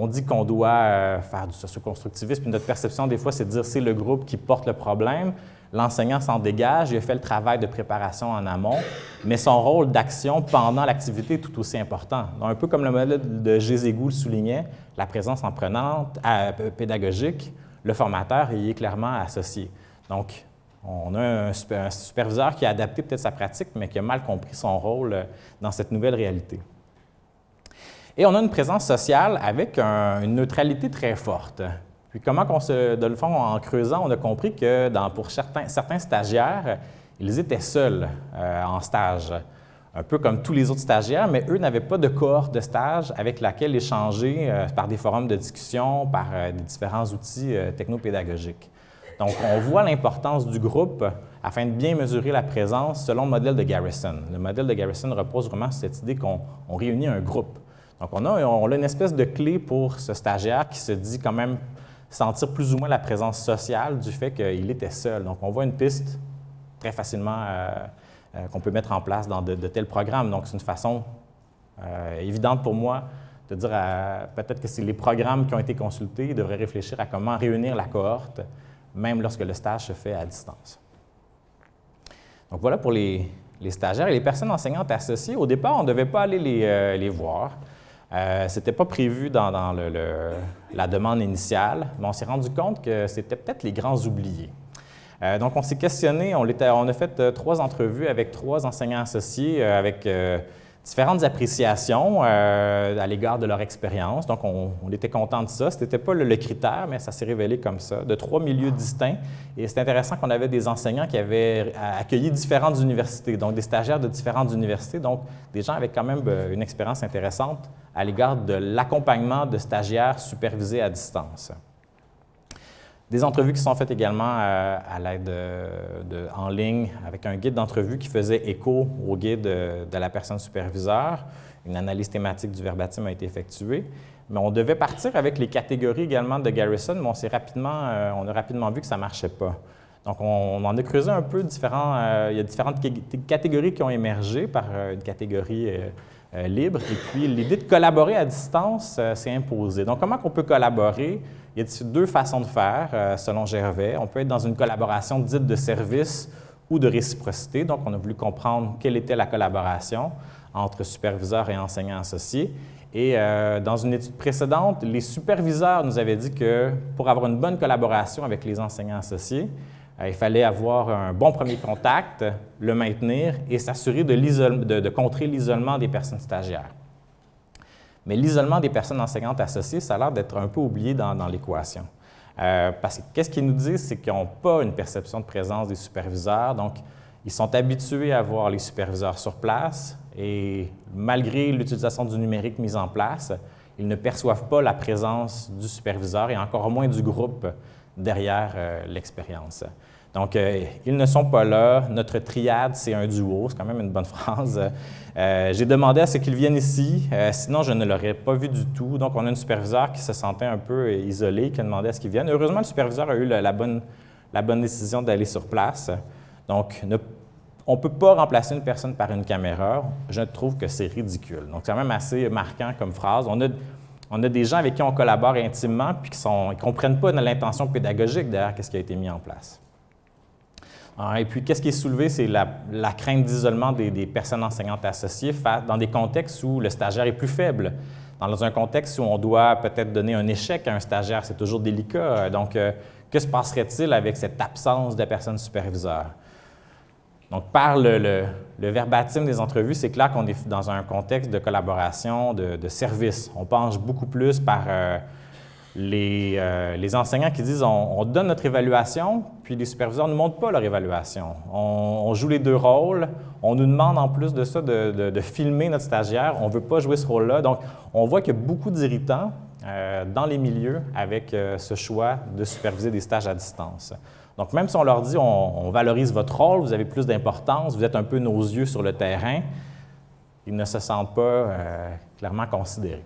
[SPEAKER 1] on dit qu'on doit euh, faire du socioconstructivisme, puis notre perception, des fois, c'est de dire c'est le groupe qui porte le problème. L'enseignant s'en dégage, il a fait le travail de préparation en amont, mais son rôle d'action pendant l'activité est tout aussi important. Donc, un peu comme le modèle de Gézégou le soulignait, la présence en prenante, euh, pédagogique, le formateur y est clairement associé. Donc, on a un, superviseur qui a adapté peut-être sa pratique, mais qui a mal compris son rôle euh, dans cette nouvelle réalité. Et on a une présence sociale avec une neutralité très forte. Puis comment qu'on se, de le fond, en creusant, on a compris que pour certains, stagiaires, ils étaient seuls euh, en stage, un peu comme tous les autres stagiaires, mais eux n'avaient pas de cohorte de stage avec laquelle échanger euh, par des forums de discussion, par des différents outils technopédagogiques. Donc, on voit l'importance du groupe afin de bien mesurer la présence selon le modèle de Garrison. Le modèle de Garrison repose vraiment sur cette idée qu'on réunit un groupe. Donc, on a, on une espèce de clé pour ce stagiaire qui se dit quand même sentir plus ou moins la présence sociale du fait qu'il était seul. Donc, on voit une piste très facilement euh, euh, qu'on peut mettre en place dans de, tels programmes. Donc, c'est une façon euh, évidente pour moi de dire peut-être que c'est les programmes qui ont été consultés, ils devraient réfléchir à comment réunir la cohorte même lorsque le stage se fait à distance. Donc voilà pour les, stagiaires et les personnes enseignantes associées. Au départ, on ne devait pas aller les, voir. Euh, Ce n'était pas prévu dans, la demande initiale, mais on s'est rendu compte que c'était peut-être les grands oubliés. Euh, donc, on s'est questionné, on, a fait trois entrevues avec trois enseignants associés, avec différentes appréciations euh, à l'égard de leur expérience. Donc, on, était content de ça. Ce n'était pas le, critère, mais ça s'est révélé comme ça, de trois milieux distincts. Et c'est intéressant qu'on avait des enseignants qui avaient accueilli différentes universités, donc des stagiaires de différentes universités, donc des gens avec quand même euh, une expérience intéressante à l'égard de l'accompagnement de stagiaires supervisés à distance. Des entrevues qui sont faites également euh, à l'aide de, en ligne avec un guide d'entrevue qui faisait écho au guide de, la personne superviseur. Une analyse thématique du verbatim a été effectuée. Mais on devait partir avec les catégories également de Garrison, mais on, rapidement, euh, on a rapidement vu que ça ne marchait pas. Donc, on, en a creusé un peu différents. Euh, il y a différentes catégories qui ont émergé par une catégorie libre. Et puis, l'idée de collaborer à distance s'est imposée. Donc, comment on peut collaborer? Il y a deux façons de faire, euh, selon Gervais? On peut être dans une collaboration dite de service ou de réciprocité. Donc, on a voulu comprendre quelle était la collaboration entre superviseurs et enseignants associés. Et euh, dans une étude précédente, les superviseurs nous avaient dit que pour avoir une bonne collaboration avec les enseignants associés, euh, il fallait avoir un bon premier contact, le maintenir et s'assurer de, de contrer l'isolement des personnes stagiaires. Mais l'isolement des personnes enseignantes associées, ça a l'air d'être un peu oublié dans, l'équation. Euh, parce que qu'est-ce qu'ils nous disent, c'est qu'ils n'ont pas une perception de présence des superviseurs, donc ils sont habitués à voir les superviseurs sur place Et malgré l'utilisation du numérique mise en place, ils ne perçoivent pas la présence du superviseur et encore moins du groupe derrière euh, l'expérience. Donc, euh, ils ne sont pas là. Notre triade, c'est un duo. C'est quand même une bonne phrase. Euh, j'ai demandé à ce qu'ils viennent ici, sinon je ne l'aurais pas vu du tout. Donc, on a un superviseur qui se sentait un peu isolé, qui a demandé à ce qu'ils viennent. Heureusement, le superviseur a eu la, bonne, décision d'aller sur place. Donc, on ne peut pas remplacer une personne par une caméra. Je trouve que c'est ridicule. Donc, c'est quand même assez marquant comme phrase. On a, des gens avec qui on collabore intimement puis qui ne comprennent pas l'intention pédagogique derrière ce qui a été mis en place. Et puis, qu'est-ce qui est soulevé, c'est la, crainte d'isolement des, personnes enseignantes associées dans des contextes où le stagiaire est plus faible. Dans un contexte où on doit peut-être donner un échec à un stagiaire, c'est toujours délicat. Donc, euh, que se passerait-il avec cette absence de personnes superviseurs? Donc, par le, verbatim des entrevues, c'est clair qu'on est dans un contexte de collaboration, de, service. On penche beaucoup plus par euh, euh, les, enseignants qui disent on, donne notre évaluation, puis les superviseurs ne montrent pas leur évaluation. On, joue les deux rôles. On nous demande en plus de ça de, filmer notre stagiaire. On ne veut pas jouer ce rôle-là. Donc, on voit qu'il y a beaucoup d'irritants euh, dans les milieux avec ce choix de superviser des stages à distance. Donc, même si on leur dit on, valorise votre rôle, vous avez plus d'importance, vous êtes un peu nos yeux sur le terrain, ils ne se sentent pas euh, clairement considérés.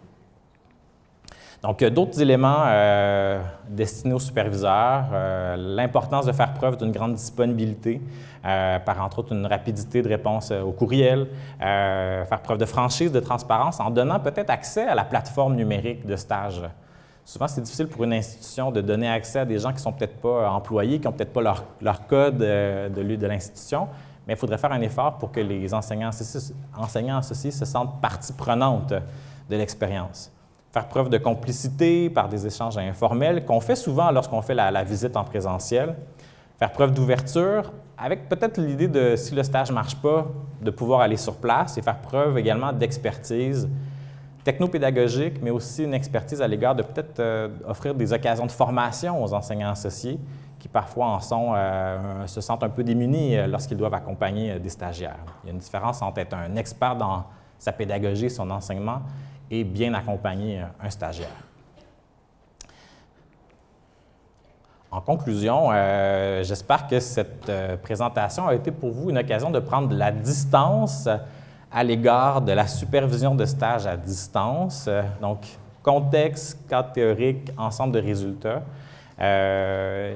[SPEAKER 1] Donc, d'autres éléments euh, destinés aux superviseurs, euh, l'importance de faire preuve d'une grande disponibilité, par entre autres une rapidité de réponse au courriel, faire preuve de franchise, de transparence, en donnant peut-être accès à la plateforme numérique de stage. Souvent, c'est difficile pour une institution de donner accès à des gens qui ne sont peut-être pas employés, qui n'ont peut-être pas leur, code euh, de, de l'institution, mais il faudrait faire un effort pour que les enseignants associés, enseignants associés se sentent partie prenante de l'expérience. Faire preuve de complicité par des échanges informels qu'on fait souvent lorsqu'on fait la, visite en présentiel. Faire preuve d'ouverture avec peut-être l'idée de, si le stage ne marche pas, de pouvoir aller sur place et faire preuve également d'expertise technopédagogique, mais aussi une expertise à l'égard de peut-être euh, offrir des occasions de formation aux enseignants associés qui parfois en sont, euh, se sentent un peu démunis euh, lorsqu'ils doivent accompagner des stagiaires. Il y a une différence entre être un expert dans sa pédagogie, son enseignement, et bien accompagner un stagiaire. En conclusion, j'espère que cette présentation a été pour vous une occasion de prendre de la distance à l'égard de la supervision de stage à distance. Euh, donc, contexte, cadre théorique, ensemble de résultats. Euh,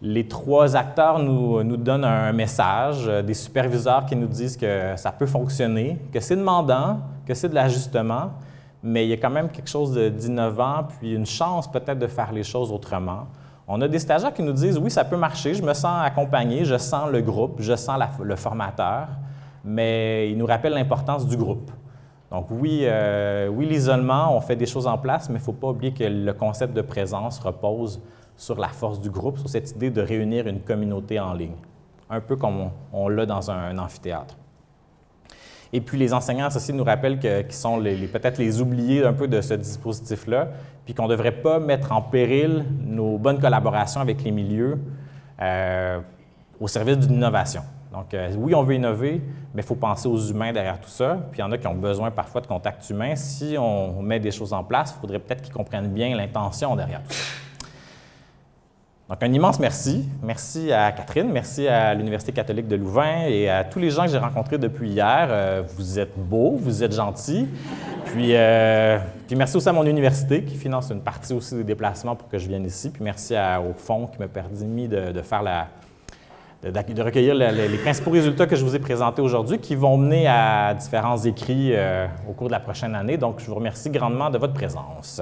[SPEAKER 1] les trois acteurs nous, donnent un message, euh, des superviseurs qui nous disent que ça peut fonctionner, que c'est demandant, que c'est de l'ajustement, mais il y a quand même quelque chose d'innovant, puis une chance peut-être de faire les choses autrement. On a des stagiaires qui nous disent, oui, ça peut marcher, je me sens accompagné, je sens le groupe, je sens le formateur mais il nous rappelle l'importance du groupe. Donc oui, euh, oui l'isolement, on fait des choses en place, mais il ne faut pas oublier que le concept de présence repose sur la force du groupe, sur cette idée de réunir une communauté en ligne, un peu comme on, l'a dans un, amphithéâtre. Et puis les enseignants associés nous rappellent qu'ils sont peut-être les oubliés un peu de ce dispositif-là, puis qu'on ne devrait pas mettre en péril nos bonnes collaborations avec les milieux euh, au service d'une innovation. Donc, euh, oui, on veut innover, mais il faut penser aux humains derrière tout ça. Puis il y en a qui ont besoin parfois de contact humain. Si on met des choses en place, il faudrait peut-être qu'ils comprennent bien l'intention derrière tout ça. Donc, un immense merci. Merci à Catherine, merci à l'Université catholique de Louvain et à tous les gens que j'ai rencontrés depuis hier. Euh, vous êtes beaux, vous êtes gentils. Puis, euh, puis, merci aussi à mon université qui finance une partie aussi des déplacements pour que je vienne ici. Puis merci au fonds qui m'a permis de faire de, recueillir les principaux résultats que je vous ai présentés aujourd'hui qui vont mener à différents écrits euh, au cours de la prochaine année. Donc, je vous remercie grandement de votre présence.